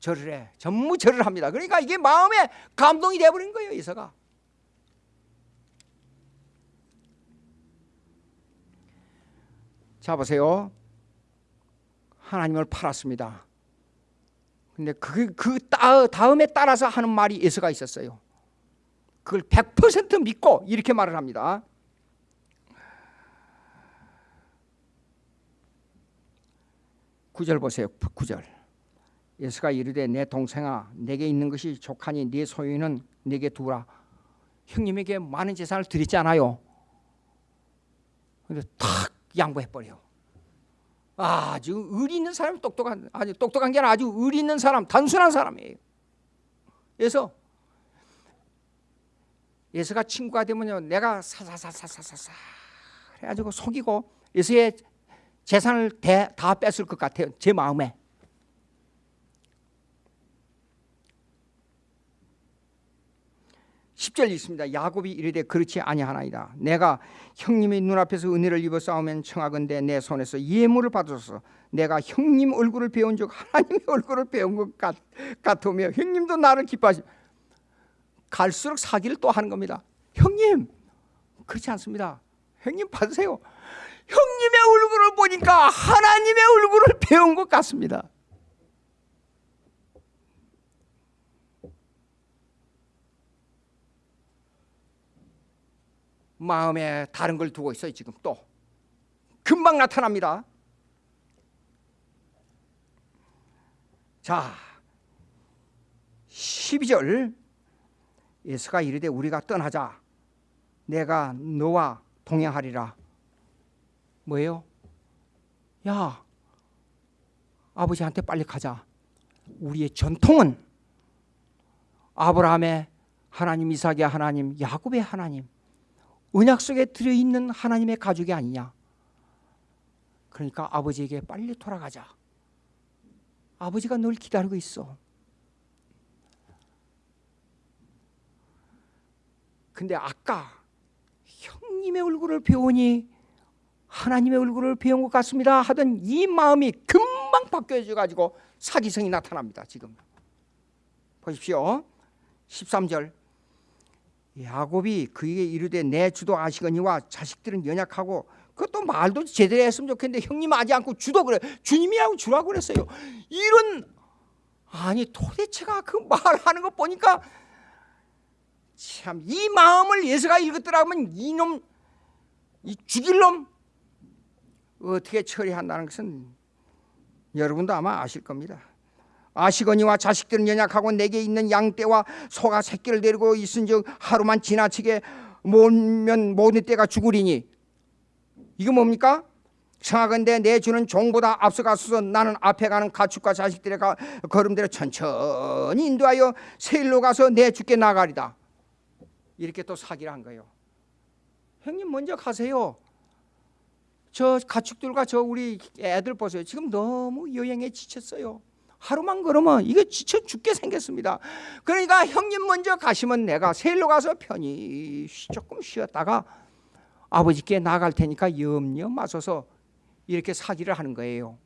절을 해. 전무 절을 합니다. 그러니까 이게 마음에 감동이 돼버린 거예요 이사가. 자 보세요. 하나님을 팔았습니다. 근데 그, 그 따, 다음에 따라서 하는 말이 예수가 있었어요. 그걸 100% 믿고 이렇게 말을 합니다. 구절 보세요. 구절. 예수가 이르되 내 동생아 내게 있는 것이 족하니 네 소유는 내게 두라. 형님에게 많은 재산을 드리지 않아요. 근데 탁 양보해 버려. 아주 의 있는 사람이 똑똑한 아주 똑똑한 게 아니라 아주 의 있는 사람, 단순한 사람이에요. 그래서 예수가 친구가 되면요, 내가 사사사사사사 해가지고 속이고 예수의 재산을 대, 다 뺐을 것 같아요. 제 마음에. 10절 있습니다. 야곱이 이르되 그렇지 아니하나이다. 내가 형님의 눈앞에서 은혜를 입어 싸우면 청하건대 내 손에서 예물을 받아서 내가 형님 얼굴을 배운 적 하나님의 얼굴을 배운 것 같, 같으며 형님도 나를 기뻐하시 갈수록 사기를 또 하는 겁니다. 형님 그렇지 않습니다. 형님 받으세요. 형님의 얼굴을 보니까 하나님의 얼굴을 배운 것 같습니다. 마음에 다른 걸 두고 있어요 지금 또 금방 나타납니다 자 12절 예수가 이르되 우리가 떠나자. 내가 너와 동행하리라. 뭐예요? 야 아버지한테 빨리 가자. 우리의 전통은 아브라함의 하나님 이삭의 하나님 야곱의 하나님 언약 속에 들어있는 하나님의 가족이 아니냐. 그러니까 아버지에게 빨리 돌아가자. 아버지가 널 기다리고 있어 근데 아까 형님의 얼굴을 배우니 하나님의 얼굴을 배운 것 같습니다 하던 이 마음이 금방 바뀌어져 가지고 사기성이 나타납니다 지금. 보십시오. 13절. 야곱이 그에게 이르되 내 주도 아시거니와 자식들은 연약하고 그것도 말도 제대로 했으면 좋겠는데 형님 하지 않고 주도 그래. 주님이라고 주라고 그랬어요. 이런 아니 도대체가 그 말하는 거 보니까 참 이 마음을 예수가 읽었더라면 이놈 이 죽일 놈 어떻게 처리한다는 것은 여러분도 아마 아실 겁니다. 아시거니와 자식들은 연약하고 내게 있는 양떼와 소가 새끼를 데리고 있은즉 하루만 지나치게 모면 모든 떼가 죽으리니. 이거 뭡니까? 청하건대 내 주는 종보다 앞서가서 나는 앞에 가는 가축과 자식들의 걸음대로 천천히 인도하여 세일로 가서 내 주께 나가리다 이렇게 또 사기를 한 거예요 형님 먼저 가세요 저 가축들과 저 우리 애들 보세요 지금 너무 여행에 지쳤어요 하루만 걸으면 이게 지쳐 죽게 생겼습니다. 그러니까 형님 먼저 가시면 내가 세일로 가서 편히 조금 쉬었다가 아버지께 나갈 테니까 염려 마셔서 이렇게 사기를 하는 거예요.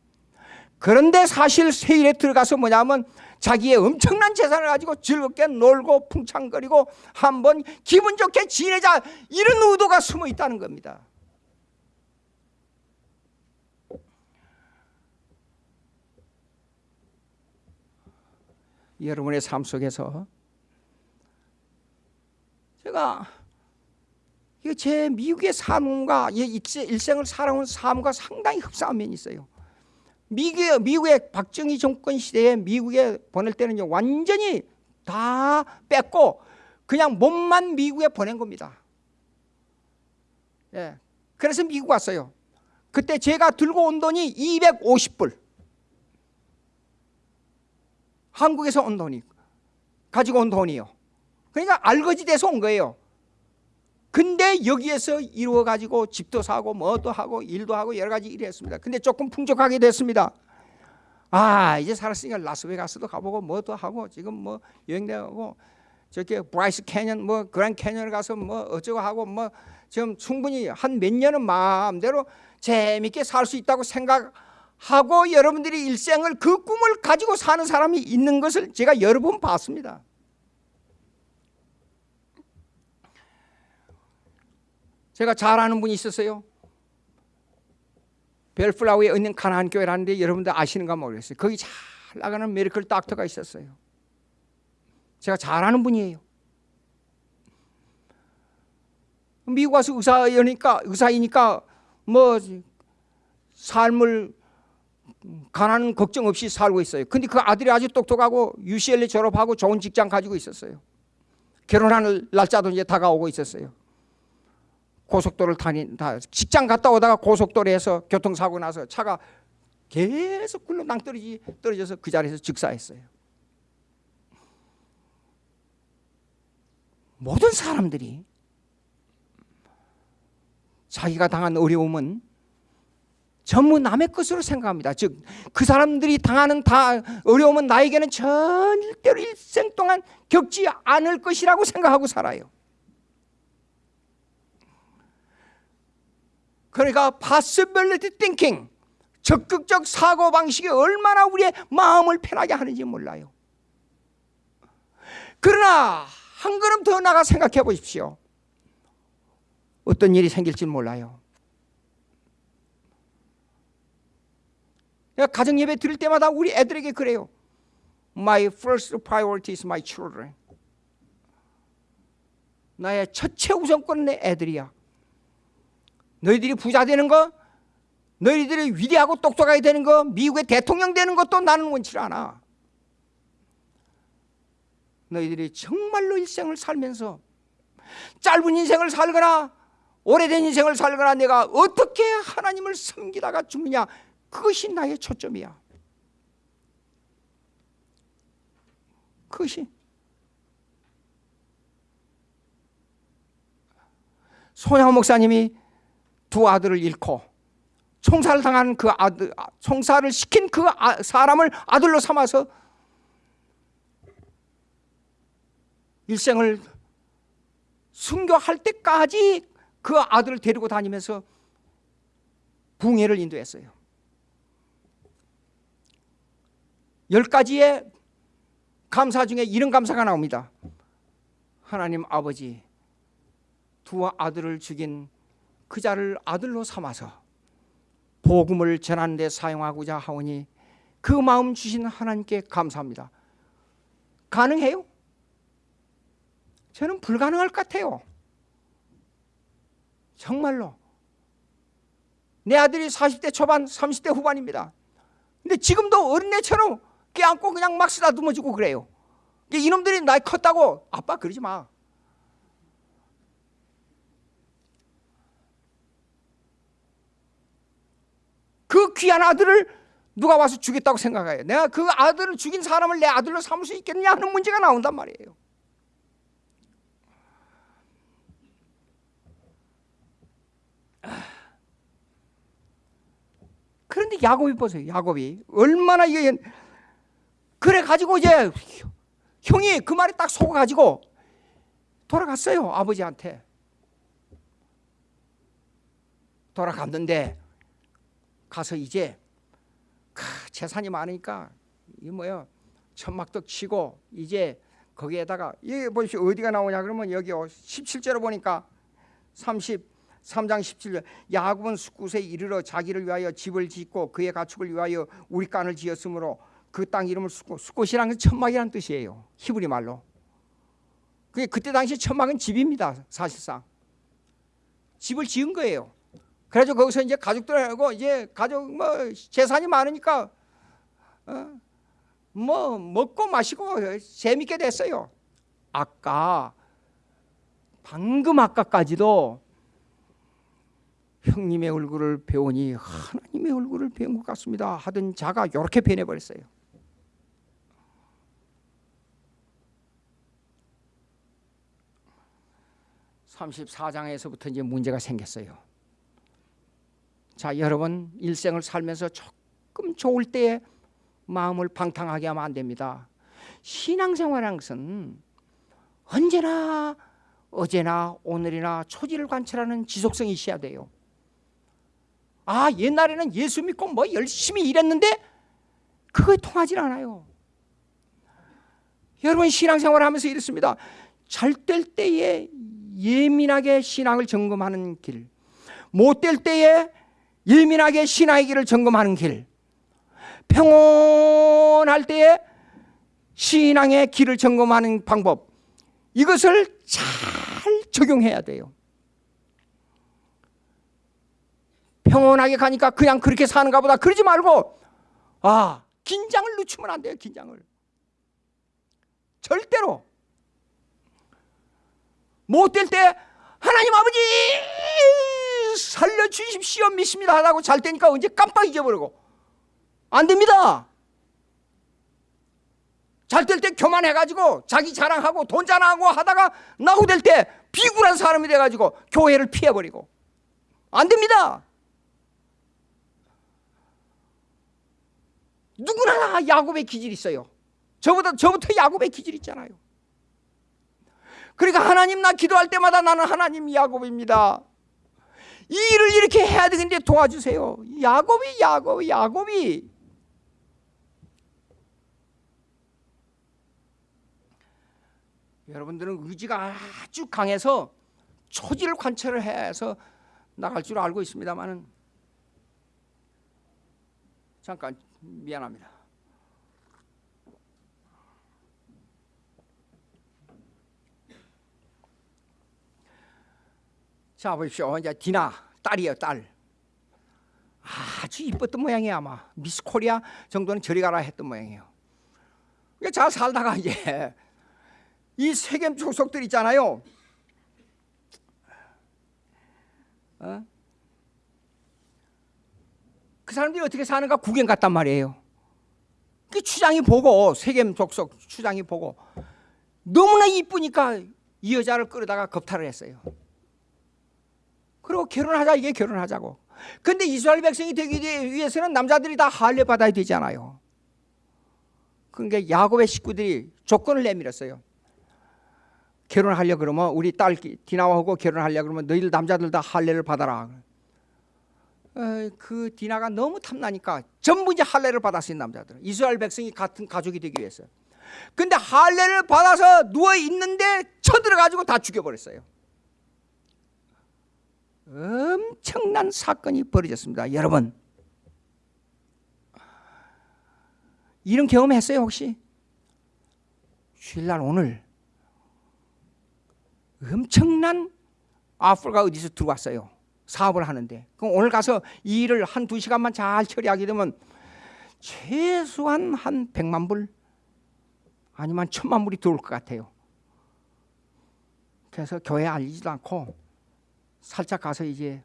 그런데 사실 세일에 들어가서 뭐냐면 자기의 엄청난 재산을 가지고 즐겁게 놀고 풍창거리고 한번 기분 좋게 지내자 이런 의도가 숨어 있다는 겁니다. 여러분의 삶 속에서 제가 제 미국의 삶과 일생을 살아온 삶과 상당히 흡사한 면이 있어요. 미국의, 미국의 박정희 정권 시대에 미국에 보낼 때는 완전히 다 뺐고 그냥 몸만 미국에 보낸 겁니다. 예. 그래서 미국 왔어요. 그때 제가 들고 온 돈이 250불. 한국에서 온 돈이 가지고 온 돈이요. 그러니까 알거지 돼서 온 거예요. 근데 여기에서 이루어 가지고 집도 사고 뭐도 하고 일도 하고 여러 가지 일을 했습니다. 근데 조금 풍족하게 됐습니다. 아 이제 살았으니까 라스베가스도 가보고 뭐도 하고 지금 뭐 여행되고 저렇게 브라이스 캐년 뭐 그란 캐년을 가서 뭐 어쩌고 하고 뭐 지금 충분히 한 몇 년은 마음대로 재밌게 살 수 있다고 생각. 하고 여러분들이 일생을 그 꿈을 가지고 사는 사람이 있는 것을 제가 여러 번 봤습니다. 제가 잘 아는 분이 있었어요. 벨플라우에 있는 가나안 교회라는데 여러분들 아시는가 모르겠어요. 거기 잘 나가는 메리컬 닥터가 있었어요. 제가 잘 아는 분이에요. 미국 와서 의사이니까 의사이니까 뭐 삶을 가난 걱정 없이 살고 있어요. 근데 그 아들이 아주 똑똑하고 UCLA 졸업하고 좋은 직장 가지고 있었어요. 결혼하는 날짜도 이제 다가오고 있었어요. 고속도로를 다닌 다 직장 갔다 오다가 고속도로에서 교통사고 나서 차가 계속 굴러 낭떠러지 떨어져서 그 자리에서 즉사했어요. 모든 사람들이 자기가 당한 어려움은 전부 남의 것으로 생각합니다. 즉, 그 사람들이 당하는 다 어려움은 나에게는 절대로 일생 동안 겪지 않을 것이라고 생각하고 살아요. 그러니까 possibility thinking, 적극적 사고 방식이 얼마나 우리의 마음을 편하게 하는지 몰라요. 그러나 한 걸음 더 나가 생각해 보십시오. 어떤 일이 생길지 몰라요. 가정 예배 드릴 때마다 우리 애들에게 그래요. My first priority is my children. 나의 첫째 우선권은 내 애들이야. 너희들이 부자 되는 거, 너희들이 위대하고 똑똑하게 되는 거, 미국의 대통령 되는 것도 나는 원치 않아. 너희들이 정말로 일생을 살면서 짧은 인생을 살거나 오래된 인생을 살거나 내가 어떻게 하나님을 섬기다가 죽느냐 그것이 나의 초점이야. 그것이 소양 목사님이 두 아들을 잃고 총살을 당한 그 아들, 총살을 시킨 그 아, 사람을 아들로 삼아서 일생을 순교할 때까지 그 아들을 데리고 다니면서 붕해를 인도했어요. 열 가지의 감사 중에 이런 감사가 나옵니다. 하나님 아버지 두 아들을 죽인 그 자를 아들로 삼아서 복음을 전하는 데 사용하고자 하오니 그 마음 주신 하나님께 감사합니다. 가능해요? 저는 불가능할 것 같아요. 정말로. 내 아들이 40대 초반, 30대 후반입니다. 근데 지금도 어린애처럼 깨안고 그냥 막 쓰다듬어주고 그래요. 이놈들이 나이 컸다고 아빠 그러지 마. 그 귀한 아들을 누가 와서 죽였다고 생각해요. 내가 그 아들을 죽인 사람을 내 아들로 삼을 수 있겠느냐 하는 문제가 나온단 말이에요. 그런데 야곱이 보세요. 야곱이 얼마나 이게 그래 가지고 이제 형이 그 말에 딱 속아 가지고 돌아갔어요. 아버지한테. 돌아갔는데 가서 이제 재산이 많으니까 이 뭐야 천막도 치고 이제 거기에다가 이 보십시오. 어디가 나오냐? 그러면 여기 17절로 보니까 33장 17절. 야곱은 숙굿에 이르러 자기를 위하여 집을 짓고 그의 가축을 위하여 우리 간을 지었으므로 그 땅 이름을 숙굿이란 건 천막이란 뜻이에요. 히브리 말로. 그게 그때 당시 천막은 집입니다 사실상. 집을 지은 거예요 그래서 거기서 이제 가족들하고 이제 가족 뭐 재산이 많으니까 어? 뭐 먹고 마시고 재밌게 됐어요. 아까 방금 아까까지도 형님의 얼굴을 배우니 하나님의 얼굴을 배운 것 같습니다 하던 자가 이렇게 변해버렸어요. (34장에서부터) 이제 문제가 생겼어요. 자, 여러분 일생을 살면서 조금 좋을 때에 마음을 방탕하게 하면 안 됩니다. 신앙생활이라는 것은 언제나 어제나 오늘이나 초지를 관찰하는 지속성이 있어야 돼요. 아, 옛날에는 예수 믿고 뭐 열심히 일했는데 그거에 통하지 않아요. 여러분 신앙생활 하면서 이렇습니다. 잘 될 때에 예민하게 신앙을 점검하는 길, 못 될 때에 예민하게 신앙의 길을 점검하는 길. 평온할 때에 신앙의 길을 점검하는 방법. 이것을 잘 적용해야 돼요. 평온하게 가니까 그냥 그렇게 사는가 보다. 그러지 말고 아 긴장을 늦추면 안 돼요 긴장을. 절대로. 못 될 때 하나님 아버지 살려주십시오. 믿습니다. 하다고 잘 때니까 언제 깜빡 잊어버리고. 안 됩니다. 잘 될 때 교만해가지고 자기 자랑하고 돈 자랑하고 하다가 나고 될 때 비굴한 사람이 돼가지고 교회를 피해버리고. 안 됩니다. 누구나 야곱의 기질이 있어요. 저보다 저부터 야곱의 기질 있잖아요. 그러니까 하나님 나 기도할 때마다 나는 하나님 야곱입니다 이 일을 이렇게 해야 되는데 도와주세요 야곱이 야곱이 야곱이 여러분들은 의지가 아주 강해서 초지를 관찰을 해서 나갈 줄 알고 있습니다만은 잠깐 미안합니다. 자 보십시오. 이제 디나 딸이에요 딸. 아주 이뻤던 모양이야 아마 미스 코리아 정도는 저리 가라 했던 모양이에요. 잘 살다가 이제 이 세겜 족속들 있잖아요. 어? 그 사람들이 어떻게 사는가 구경 갔단 말이에요. 그 추장이 보고 세겜 족속 추장이 보고 너무나 이쁘니까 이 여자를 끌어다가 겁탈을 했어요. 그리고 결혼하자 이게 결혼하자고. 근데 이스라엘 백성이 되기 위해서는 남자들이 다 할례 받아야 되잖아요. 그러니까 야곱의 식구들이 조건을 내밀었어요. 결혼하려 그러면 우리 딸 디나와하고 결혼하려 그러면 너희들 남자들 다 할례를 받아라. 그 디나가 너무 탐나니까 전부 이제 할례를 받았어요 남자들. 이스라엘 백성이 같은 가족이 되기 위해서. 근데 할례를 받아서 누워 있는데 쳐들어가지고 다 죽여버렸어요. 엄청난 사건이 벌어졌습니다. 여러분 이런 경험 했어요 혹시? 주일날 오늘 엄청난 아프가 어디서 들어왔어요. 사업을 하는데 그럼 오늘 가서 이 일을 한 두 시간만 잘 처리하게 되면 최소한 한 백만 불 아니면 천만 불이 들어올 것 같아요. 그래서 교회 알리지도 않고 살짝 가서 이제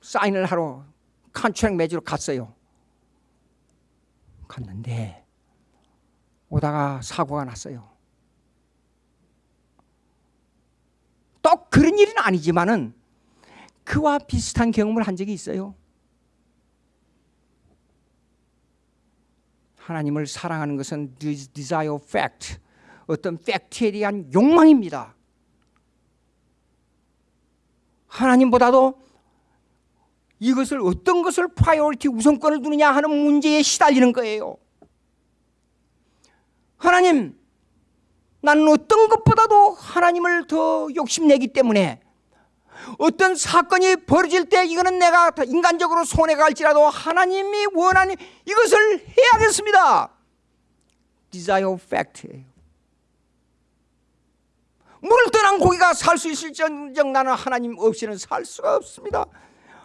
사인을 하러 컨트랙 매주로 갔어요. 갔는데 오다가 사고가 났어요. 또 그런 일은 아니지만은 그와 비슷한 경험을 한 적이 있어요. 하나님을 사랑하는 것은 desire fact, 어떤 팩트에 대한 욕망입니다. 하나님보다도 이것을 어떤 것을 priority 우선권을 두느냐 하는 문제에 시달리는 거예요. 하나님, 나는 어떤 것보다도 하나님을 더 욕심내기 때문에 어떤 사건이 벌어질 때 이거는 내가 인간적으로 손해가 갈지라도 하나님이 원하는 이것을 해야겠습니다. desire fact예요. 물을 떠난 고기가 살 수 있을 정정 나는 하나님 없이는 살 수가 없습니다.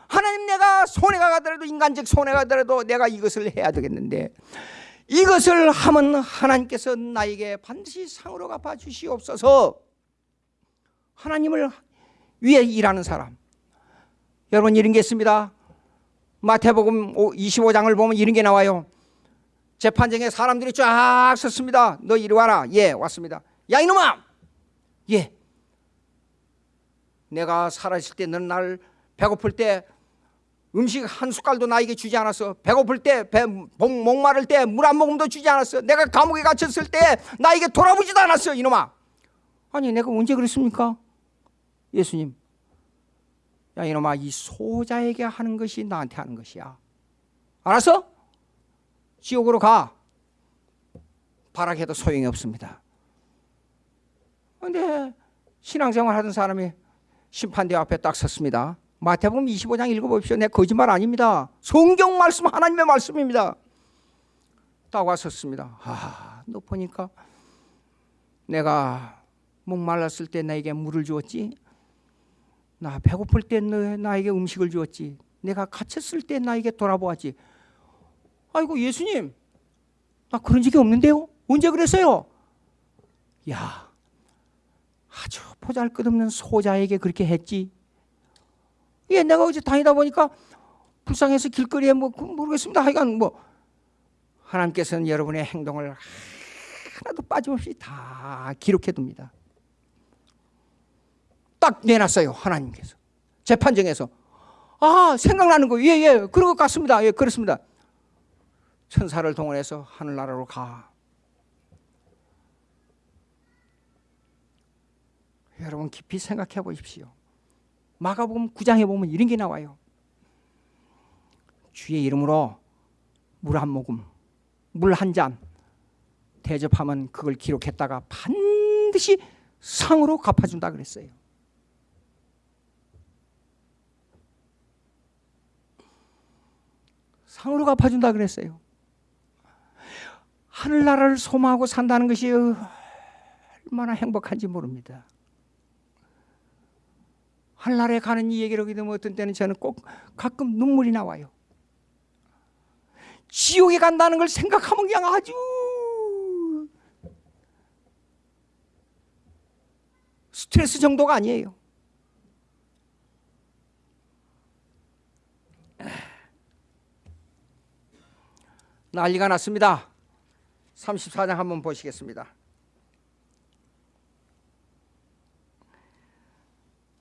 하나님 내가 손해가 가더라도 인간적 손해가 가더라도 내가 이것을 해야 되겠는데 이것을 하면 하나님께서 나에게 반드시 상으로 갚아 주시옵소서. 하나님을 위해 일하는 사람. 여러분 이런 게 있습니다. 마태복음 25장을 보면 이런 게 나와요. 재판장에 사람들이 쫙 섰습니다 너 이리 와라 예 왔습니다 야 이놈아 예. 내가 살아있을 때 너는 날 배고플 때 음식 한 숟갈도 나에게 주지 않았어 배고플 때 배, 목마를 때 물 한 모금도 주지 않았어. 내가 감옥에 갇혔을 때 나에게 돌아보지도 않았어 이놈아. 아니 내가 언제 그랬습니까? 예수님. 야 이놈아 이 소자에게 하는 것이 나한테 하는 것이야. 알았어? 지옥으로 가. 바라게도 소용이 없습니다 근데 신앙생활 하던 사람이 심판대 앞에 딱 섰습니다 마태복음 25장 읽어보십시오. 내 거짓말 아닙니다. 성경 말씀 하나님의 말씀입니다. 딱 왔었습니다. 아, 너 보니까 내가 목말랐을 때 나에게 물을 주었지. 나 배고플 때 나에게 음식을 주었지. 내가 갇혔을 때 나에게 돌아보았지. 아이고 예수님, 나 그런 적이 없는데요. 언제 그랬어요? 야, 아주 보잘 것 없는 소자에게 그렇게 했지. 예, 내가 어제 다니다 보니까 불쌍해서 길거리에 뭐그 모르겠습니다. 하여간 뭐 하나님께서는 여러분의 행동을 하나도 빠짐없이 다 기록해 둡니다. 딱 내놨어요. 하나님께서. 재판정에서. 아, 생각나는 거. 예, 예. 그런 것 같습니다. 예, 그렇습니다. 천사를 동원해서 하늘나라로 가. 여러분 깊이 생각해 보십시오. 마가복음 9장에 보면 이런 게 나와요. 주의 이름으로 물 한 모금, 물 한 잔 대접하면 그걸 기록했다가 반드시 상으로 갚아준다 그랬어요. 상으로 갚아준다 그랬어요. 하늘나라를 소망하고 산다는 것이 얼마나 행복한지 모릅니다. 하늘나라에 가는 이 얘기를 하게 되면 어떤 때는 저는 꼭 가끔 눈물이 나와요. 지옥에 간다는 걸 생각하면 그냥 아주 스트레스 정도가 아니에요. 난리가 났습니다. 34장 한번 보시겠습니다.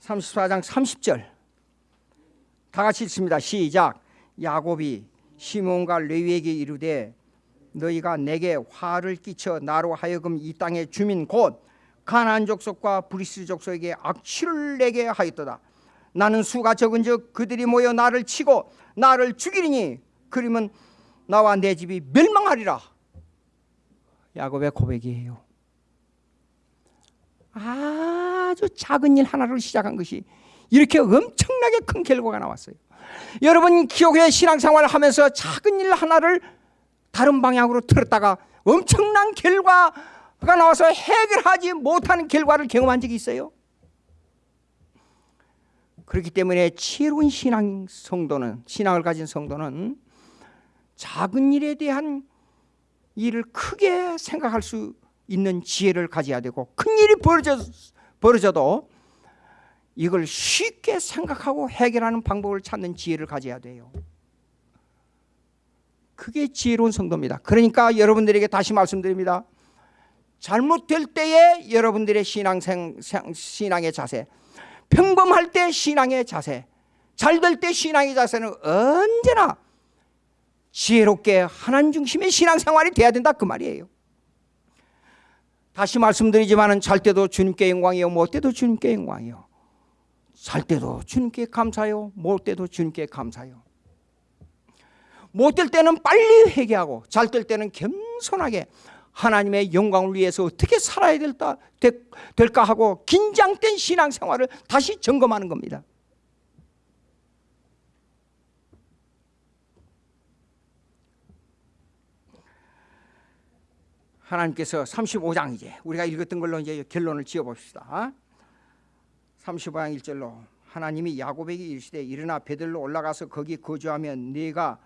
34장 30절 다 같이 읽습니다. 시작 야곱이 시몬과 레위에게 이르되 너희가 내게 화를 끼쳐 나로 하여금 이 땅의 주민 곧 가나안 족속과 브리스 족속에게 악취를 내게 하였도다. 나는 수가 적은즉 그들이 모여 나를 치고 나를 죽이리니 그러면 나와 내 집이 멸망하리라. 야곱의 고백이에요. 아 주 작은 일 하나로 시작한 것이 이렇게 엄청나게 큰 결과가 나왔어요. 여러분 기억의 신앙생활을 하면서 작은 일 하나를 다른 방향으로 틀었다가 엄청난 결과가 나와서 해결하지 못하는 결과를 경험한 적이 있어요. 그렇기 때문에 지혜로운 신앙 성도는 신앙을 가진 성도는 작은 일에 대한 일을 크게 생각할 수 있는 지혜를 가져야 되고 큰 일이 벌어져, 벌어져도 이걸 쉽게 생각하고 해결하는 방법을 찾는 지혜를 가져야 돼요. 그게 지혜로운 성도입니다. 그러니까 여러분들에게 다시 말씀드립니다. 잘못될 때에 여러분들의 신앙생, 신앙의 자세, 평범할 때 신앙의 자세, 잘 될 때 신앙의 자세는 언제나 지혜롭게 하나님 중심의 신앙생활이 돼야 된다 그 말이에요. 다시 말씀드리지만 잘 때도 주님께 영광이요 못 때도 주님께 영광이요. 잘 때도 주님께 감사요 못 때도 주님께 감사요. 못 될 때는 빨리 회개하고 잘 될 때는 겸손하게 하나님의 영광을 위해서 어떻게 살아야 될까, 될까 하고 긴장된 신앙생활을 다시 점검하는 겁니다 하나님께서 35장 이제 우리가 읽었던 걸로 이제 결론을 지어 봅시다. 35장 1절로 하나님이 야곱에게 이르시되 일어나 베들로 올라가서 거기 거주하면 네가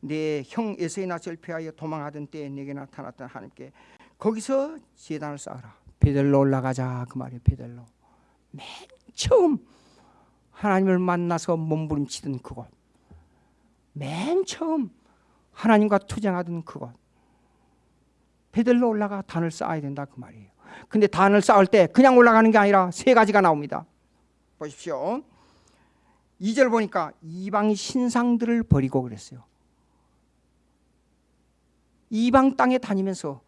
내 형 에서의 낯을 피하여 도망하던 때에 네게 나타났던 하나님께 거기서 제단을 쌓아라. 베들로 올라가자 그 말이에요. 베들로 맨 처음 하나님을 만나서 몸부림치던 그곳 맨 처음 하나님과 투쟁하던 그곳 베들로 올라가 단을 쌓아야 된다 그 말이에요. 근데 단을 쌓을 때 그냥 올라가는 게 아니라 세 가지가 나옵니다. 보십시오. 2절 보니까 이방 신상들을 버리고 그랬어요. 이방 땅에 다니면서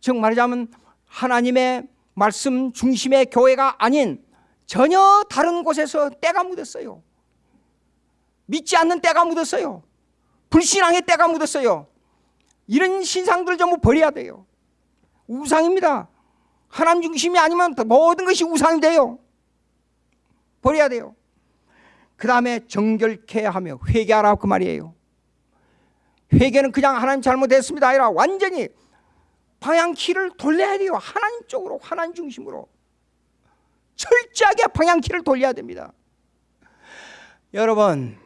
즉 말하자면 하나님의 말씀 중심의 교회가 아닌 전혀 다른 곳에서 때가 묻었어요. 믿지 않는 때가 묻었어요. 불신앙의 때가 묻었어요. 이런 신상들 전부 버려야 돼요. 우상입니다. 하나님 중심이 아니면 모든 것이 우상이 돼요. 버려야 돼요. 그 다음에 정결케 하며 회개하라 그 말이에요 회개는 그냥 하나님 잘못했습니다 아니라 완전히 방향키를 돌려야 돼요 하나님 쪽으로 하나님 중심으로 철저하게 방향키를 돌려야 됩니다 여러분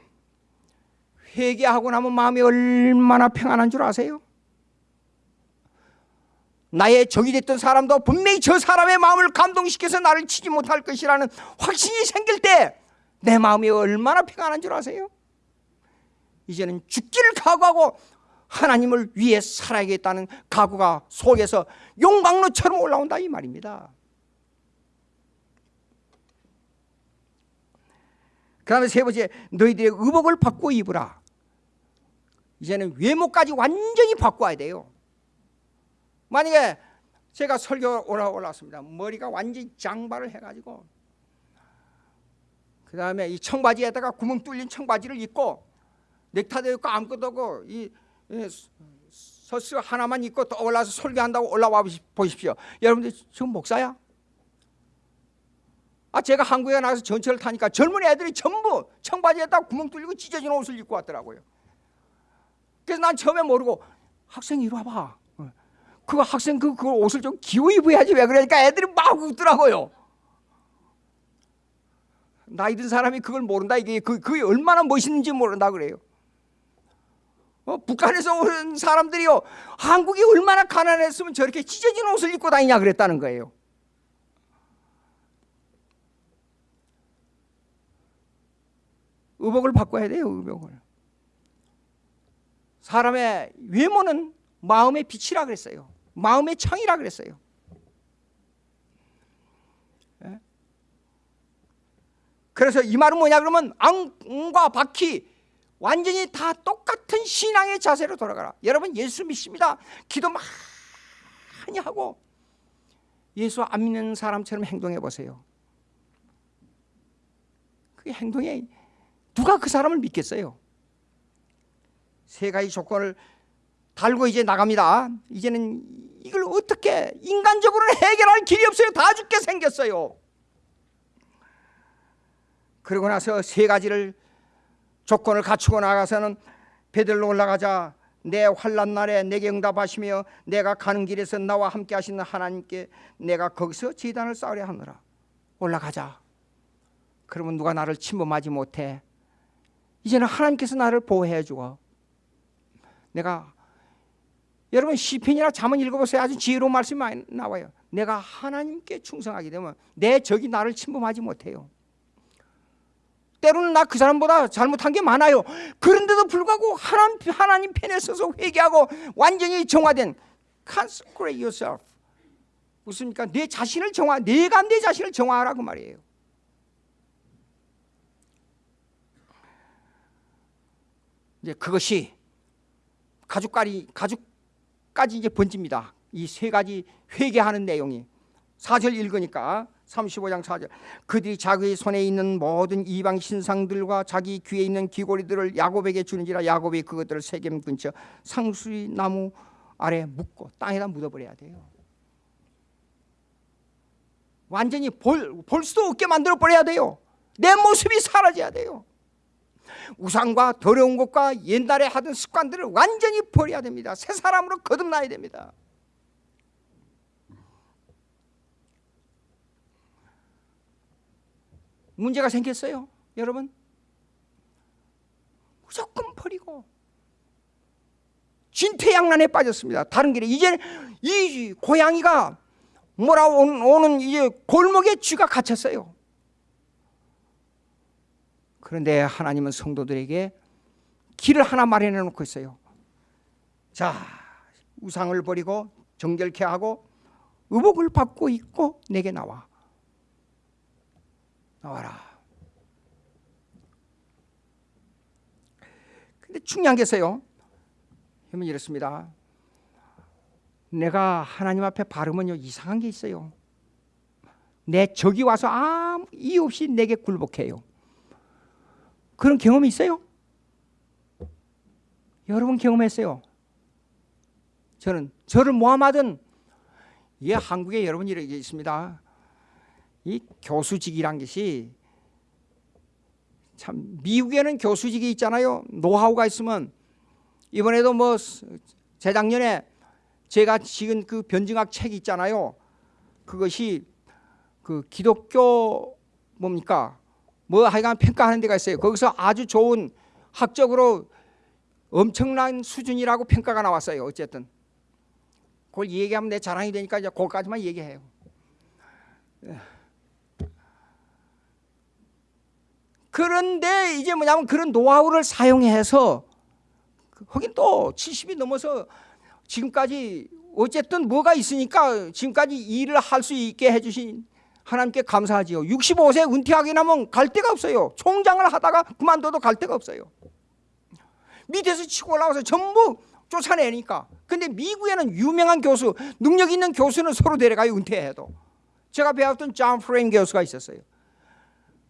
회개하고 나면 마음이 얼마나 평안한 줄 아세요? 나의 적이 됐던 사람도 분명히 저 사람의 마음을 감동시켜서 나를 치지 못할 것이라는 확신이 생길 때 내 마음이 얼마나 평안한 줄 아세요? 이제는 죽기를 각오하고 하나님을 위해 살아야겠다는 각오가 속에서 용광로처럼 올라온다 이 말입니다. 그 다음에 세 번째 너희들의 의복을 바꾸어 입으라. 이제는 외모까지 완전히 바꿔야 돼요. 만약에 제가 설교 올라 올랐습니다. 머리가 완전히 장발을 해가지고 그 다음에 이 청바지에다가 구멍 뚫린 청바지를 입고 넥타이도 입고 아무것도 없고 이 서스 하나만 입고 또 올라서 설교한다고 올라와 보십시오. 여러분들 지금 목사야? 아 제가 한국에 나가서 전철을 타니까 젊은 애들이 전부 청바지에다 구멍 뚫리고 찢어진 옷을 입고 왔더라고요. 그래서 난 처음에 모르고 학생 이리 와봐. 그 학생 그, 그 옷을 좀 기워 입어야지 왜 그러니까 애들이 막 웃더라고요. 나이 든 사람이 그걸 모른다 이게 그, 그게 얼마나 멋있는지 모른다 그래요. 어, 북한에서 온 사람들이요 한국이 얼마나 가난했으면 저렇게 찢어진 옷을 입고 다니냐 그랬다는 거예요. 의복을 바꿔야 돼요 의복을. 사람의 외모는 마음의 빛이라 그랬어요. 마음의 창이라 그랬어요. 그래서 이 말은 뭐냐 그러면 앙과 바퀴 완전히 다 똑같은 신앙의 자세로 돌아가라. 여러분 예수 믿습니다. 기도 많이 하고 예수 안 믿는 사람처럼 행동해 보세요. 그 행동에 누가 그 사람을 믿겠어요? 세 가지 조건을 달고 이제 나갑니다. 이제는 이걸 어떻게 인간적으로는 해결할 길이 없어요. 다 죽게 생겼어요. 그러고 나서 세 가지를 조건을 갖추고 나가서는 베들로 올라가자 내 환란 날에 내게 응답하시며 내가 가는 길에서 나와 함께 하시는 하나님께 내가 거기서 제단을 쌓으려 하느라 올라가자 그러면 누가 나를 침범하지 못해 이제는 하나님께서 나를 보호해 주고 내가 여러분 시편이나 잠언 읽어보세요 아주 지혜로운 말씀이 많이 나와요 내가 하나님께 충성하게 되면 내 적이 나를 침범하지 못해요 때로는 나 그 사람보다 잘못한 게 많아요. 그런데도 불구하고 하나님, 하나님 편에 서서 회개하고 완전히 정화된 consecrate yourself. 무슨니까 내 자신을 정화, 내가 내 자신을 정화하라고 말이에요. 이제 그것이 가죽까지 가죽 까지 이제 번집니다. 이 세 가지 회개하는 내용이 4절 읽으니까 35장 4절. 그들이 자기의 손에 있는 모든 이방 신상들과 자기 귀에 있는 귀고리들을 야곱에게 주는지라 야곱이 그것들을 세겜 근처 상수리 나무 아래 묻고 땅에다 묻어버려야 돼요. 완전히 볼, 볼 수도 없게 만들어 버려야 돼요. 내 모습이 사라져야 돼요 우상과 더러운 것과 옛날에 하던 습관들을 완전히 버려야 됩니다 새 사람으로 거듭나야 됩니다 문제가 생겼어요. 여러분. 무조건 버리고 진퇴양난에 빠졌습니다. 다른 길에 이제 이 고양이가 몰아오는 이제 골목에 쥐가 갇혔어요. 그런데 하나님은 성도들에게 길을 하나 마련해 놓고 있어요. 자, 우상을 버리고 정결케 하고 의복을 받고 있고 내게 나와. 나와라. 근데 중요한 게 있어요. 힘은 이렇습니다. 내가 하나님 앞에 바르면요 이상한 게 있어요. 내 적이 와서 아무 이유 없이 내게 굴복해요. 그런 경험이 있어요? 여러분 경험했어요? 저는 저를 모함하던 예 한국에 여러분 이렇게 있습니다. 이 교수직이란 것이 참 미국에는 교수직이 있잖아요. 노하우가 있으면 이번에도 뭐 재작년에 제가 지금 그 변증학 책이 있잖아요. 그것이 그 기독교 뭡니까? 뭐 하여간 평가하는 데가 있어요. 거기서 아주 좋은 학적으로 엄청난 수준이라고 평가가 나왔어요. 어쨌든 그걸 얘기하면 내 자랑이 되니까 이제 그거까지만 얘기해요. 그런데 이제 뭐냐면 그런 노하우를 사용해서 하긴 또 70이 넘어서 지금까지 어쨌든 뭐가 있으니까 지금까지 일을 할 수 있게 해주신 하나님께 감사하지요. 65세 은퇴하게 나면 갈 데가 없어요. 총장을 하다가 그만둬도 갈 데가 없어요. 밑에서 치고 올라와서 전부 쫓아내니까. 근데 미국에는 유명한 교수, 능력 있는 교수는 서로 데려가요. 은퇴해도. 제가 배웠던 존 프레임 교수가 있었어요.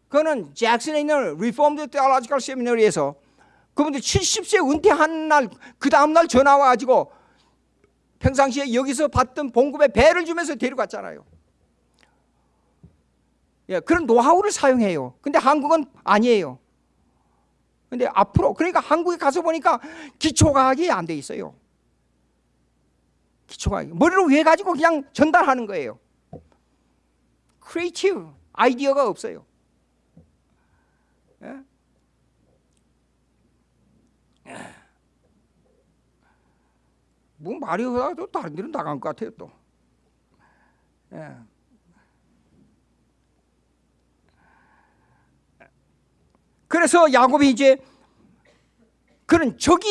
그는 잭슨에 있는 Reformed Theological Seminary에서 그분들 70세 은퇴한 날 그 다음 날 전화 와가지고 평상시에 여기서 받던 봉급에 배를 주면서 데려갔잖아요. 예, 그런 노하우를 사용해요. 근데 한국은 아니에요. 근데 앞으로 그러니까 한국에 가서 보니까 기초과학이 안 돼 있어요. 기초과학 머리로 외워 가지고 그냥 전달하는 거예요. creative 아이디어가 없어요. 예? 뭐 말이 하다도 다른 데로 나간 것 같아요 또. 예. 그래서 야곱이 이제 그는 적이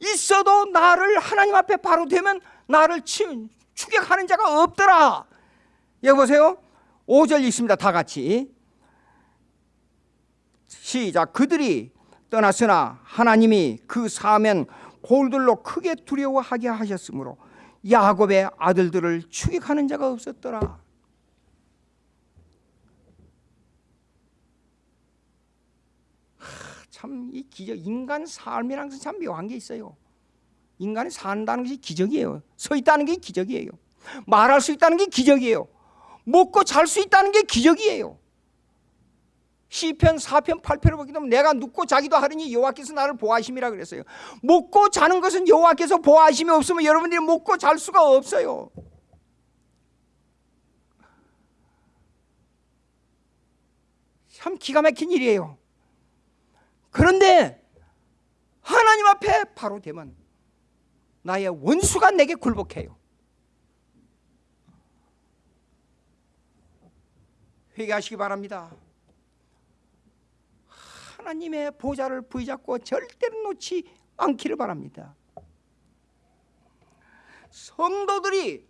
있어도 나를 하나님 앞에 바로 되면 나를 추격하는 자가 없더라. 여기 보세요. 5절 있습니다. 다 같이. 시작. 그들이 떠났으나 하나님이 그 사면 골들로 크게 두려워하게 하셨으므로 야곱의 아들들을 추격하는 자가 없었더라. 참 이 기적 인간 삶이란 것은 참 묘한 게 있어요. 인간이 산다는 것이 기적이에요. 서 있다는 게 기적이에요. 말할 수 있다는 게 기적이에요. 먹고 잘 수 있다는 게 기적이에요. 시편 4편 8편을 보게 되면 내가 눕고 자기도 하느니 여호와께서 나를 보호하심이라 그랬어요. 먹고 자는 것은 여호와께서 보호하심이 없으면 여러분들이 먹고 잘 수가 없어요. 참 기가 막힌 일이에요. 그런데 하나님 앞에 바로 되면 나의 원수가 내게 굴복해요. 회개하시기 바랍니다. 하나님의 보좌를 부여잡고 절대로 놓지 않기를 바랍니다. 성도들이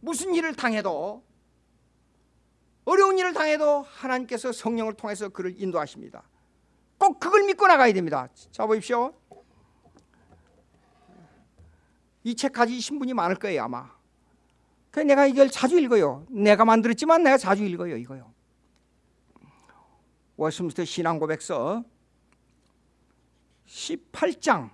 무슨 일을 당해도 어려운 일을 당해도 하나님께서 성령을 통해서 그를 인도하십니다. 꼭 그걸 믿고 나가야 됩니다. 자 보십시오. 이 책 까지 신 분이 많을 거예요 아마. 그 내가 이걸 자주 읽어요. 내가 만들었지만 내가 자주 읽어요 이거요. 워스민스터 신앙고백서 18장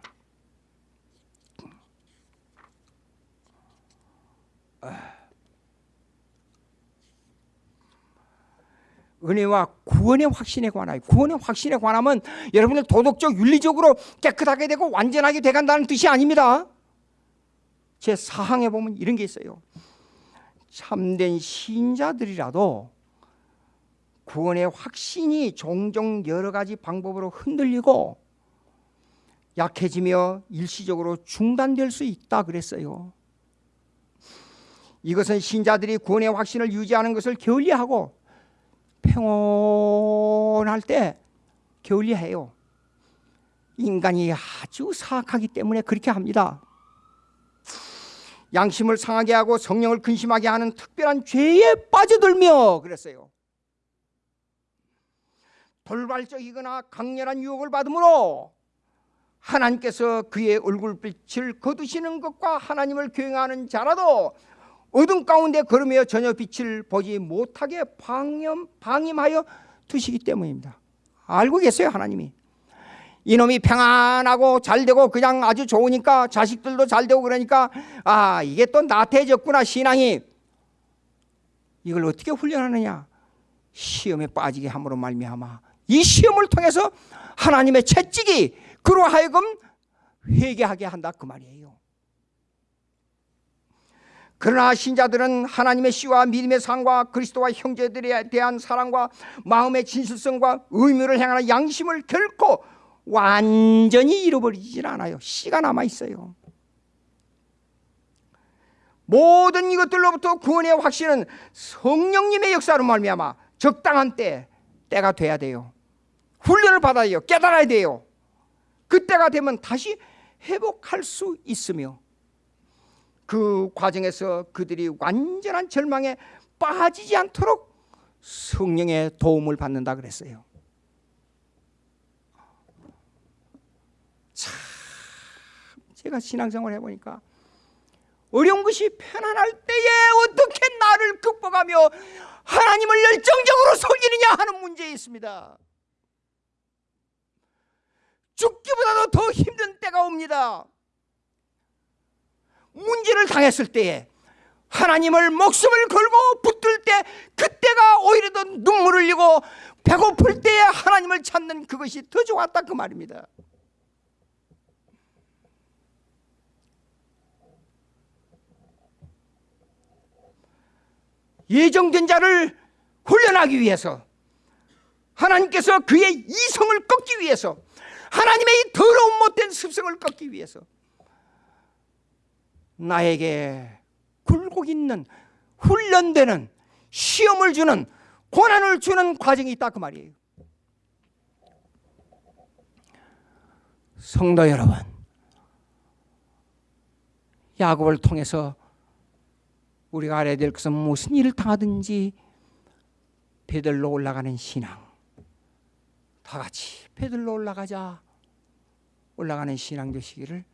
은혜와 구원의 확신에 관하여 구원의 확신에 관하면 여러분들 도덕적 윤리적으로 깨끗하게 되고 완전하게 돼간다는 뜻이 아닙니다 제 사항에 보면 이런 게 있어요 참된 신자들이라도 구원의 확신이 종종 여러 가지 방법으로 흔들리고 약해지며 일시적으로 중단될 수 있다 그랬어요. 이것은 신자들이 구원의 확신을 유지하는 것을 게을리하고 평온할 때 게을리해요. 인간이 아주 사악하기 때문에 그렇게 합니다. 양심을 상하게 하고 성령을 근심하게 하는 특별한 죄에 빠져들며 그랬어요. 돌발적이거나 강렬한 유혹을 받으므로 하나님께서 그의 얼굴빛을 거두시는 것과 하나님을 교행하는 자라도 어둠 가운데 걸으며 전혀 빛을 보지 못하게 방임, 방임하여 두시기 때문입니다. 알고 계세요 하나님이. 이놈이 평안하고 잘되고 그냥 아주 좋으니까 자식들도 잘되고 그러니까 아 이게 또 나태해졌구나 신앙이. 이걸 어떻게 훈련하느냐. 시험에 빠지게 함으로 말미암아 이 시험을 통해서 하나님의 채찍이 그로 하여금 회개하게 한다 그 말이에요. 그러나 신자들은 하나님의 씨와 믿음의 상과 그리스도와 형제들에 대한 사랑과 마음의 진실성과 의무를 행하는 양심을 결코 완전히 잃어버리질 않아요. 씨가 남아 있어요. 모든 이것들로부터 구원의 확신은 성령님의 역사로 말미암아 적당한 때 때가 돼야 돼요. 훈련을 받아야 돼요. 깨달아야 돼요. 그때가 되면 다시 회복할 수 있으며 그 과정에서 그들이 완전한 절망에 빠지지 않도록 성령의 도움을 받는다 그랬어요. 참 제가 신앙생활 해보니까 어려운 것이 편안할 때에 어떻게 나를 극복하며 하나님을 열정적으로 섬기느냐 하는 문제에 있습니다. 죽기보다도 더 힘든 때가 옵니다. 문제를 당했을 때에 하나님을 목숨을 걸고 붙들 때 그때가 오히려 더 눈물을 흘리고 배고플 때에 하나님을 찾는 그것이 더 좋았다 그 말입니다. 예정된 자를 훈련하기 위해서 하나님께서 그의 이성을 꺾기 위해서 하나님의 이 더러운 못된 습성을 꺾기 위해서 나에게 굴곡 있는 훈련되는 시험을 주는 고난을 주는 과정이 있다 그 말이에요. 성도 여러분, 야곱을 통해서 우리가 알아야 될 것은 무슨 일을 당하든지 베들로 올라가는 신앙. 다 같이 베들로 올라가자. 올라가는 신앙 되시기를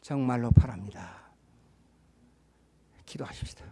정말로 바랍니다. 기도하십시다.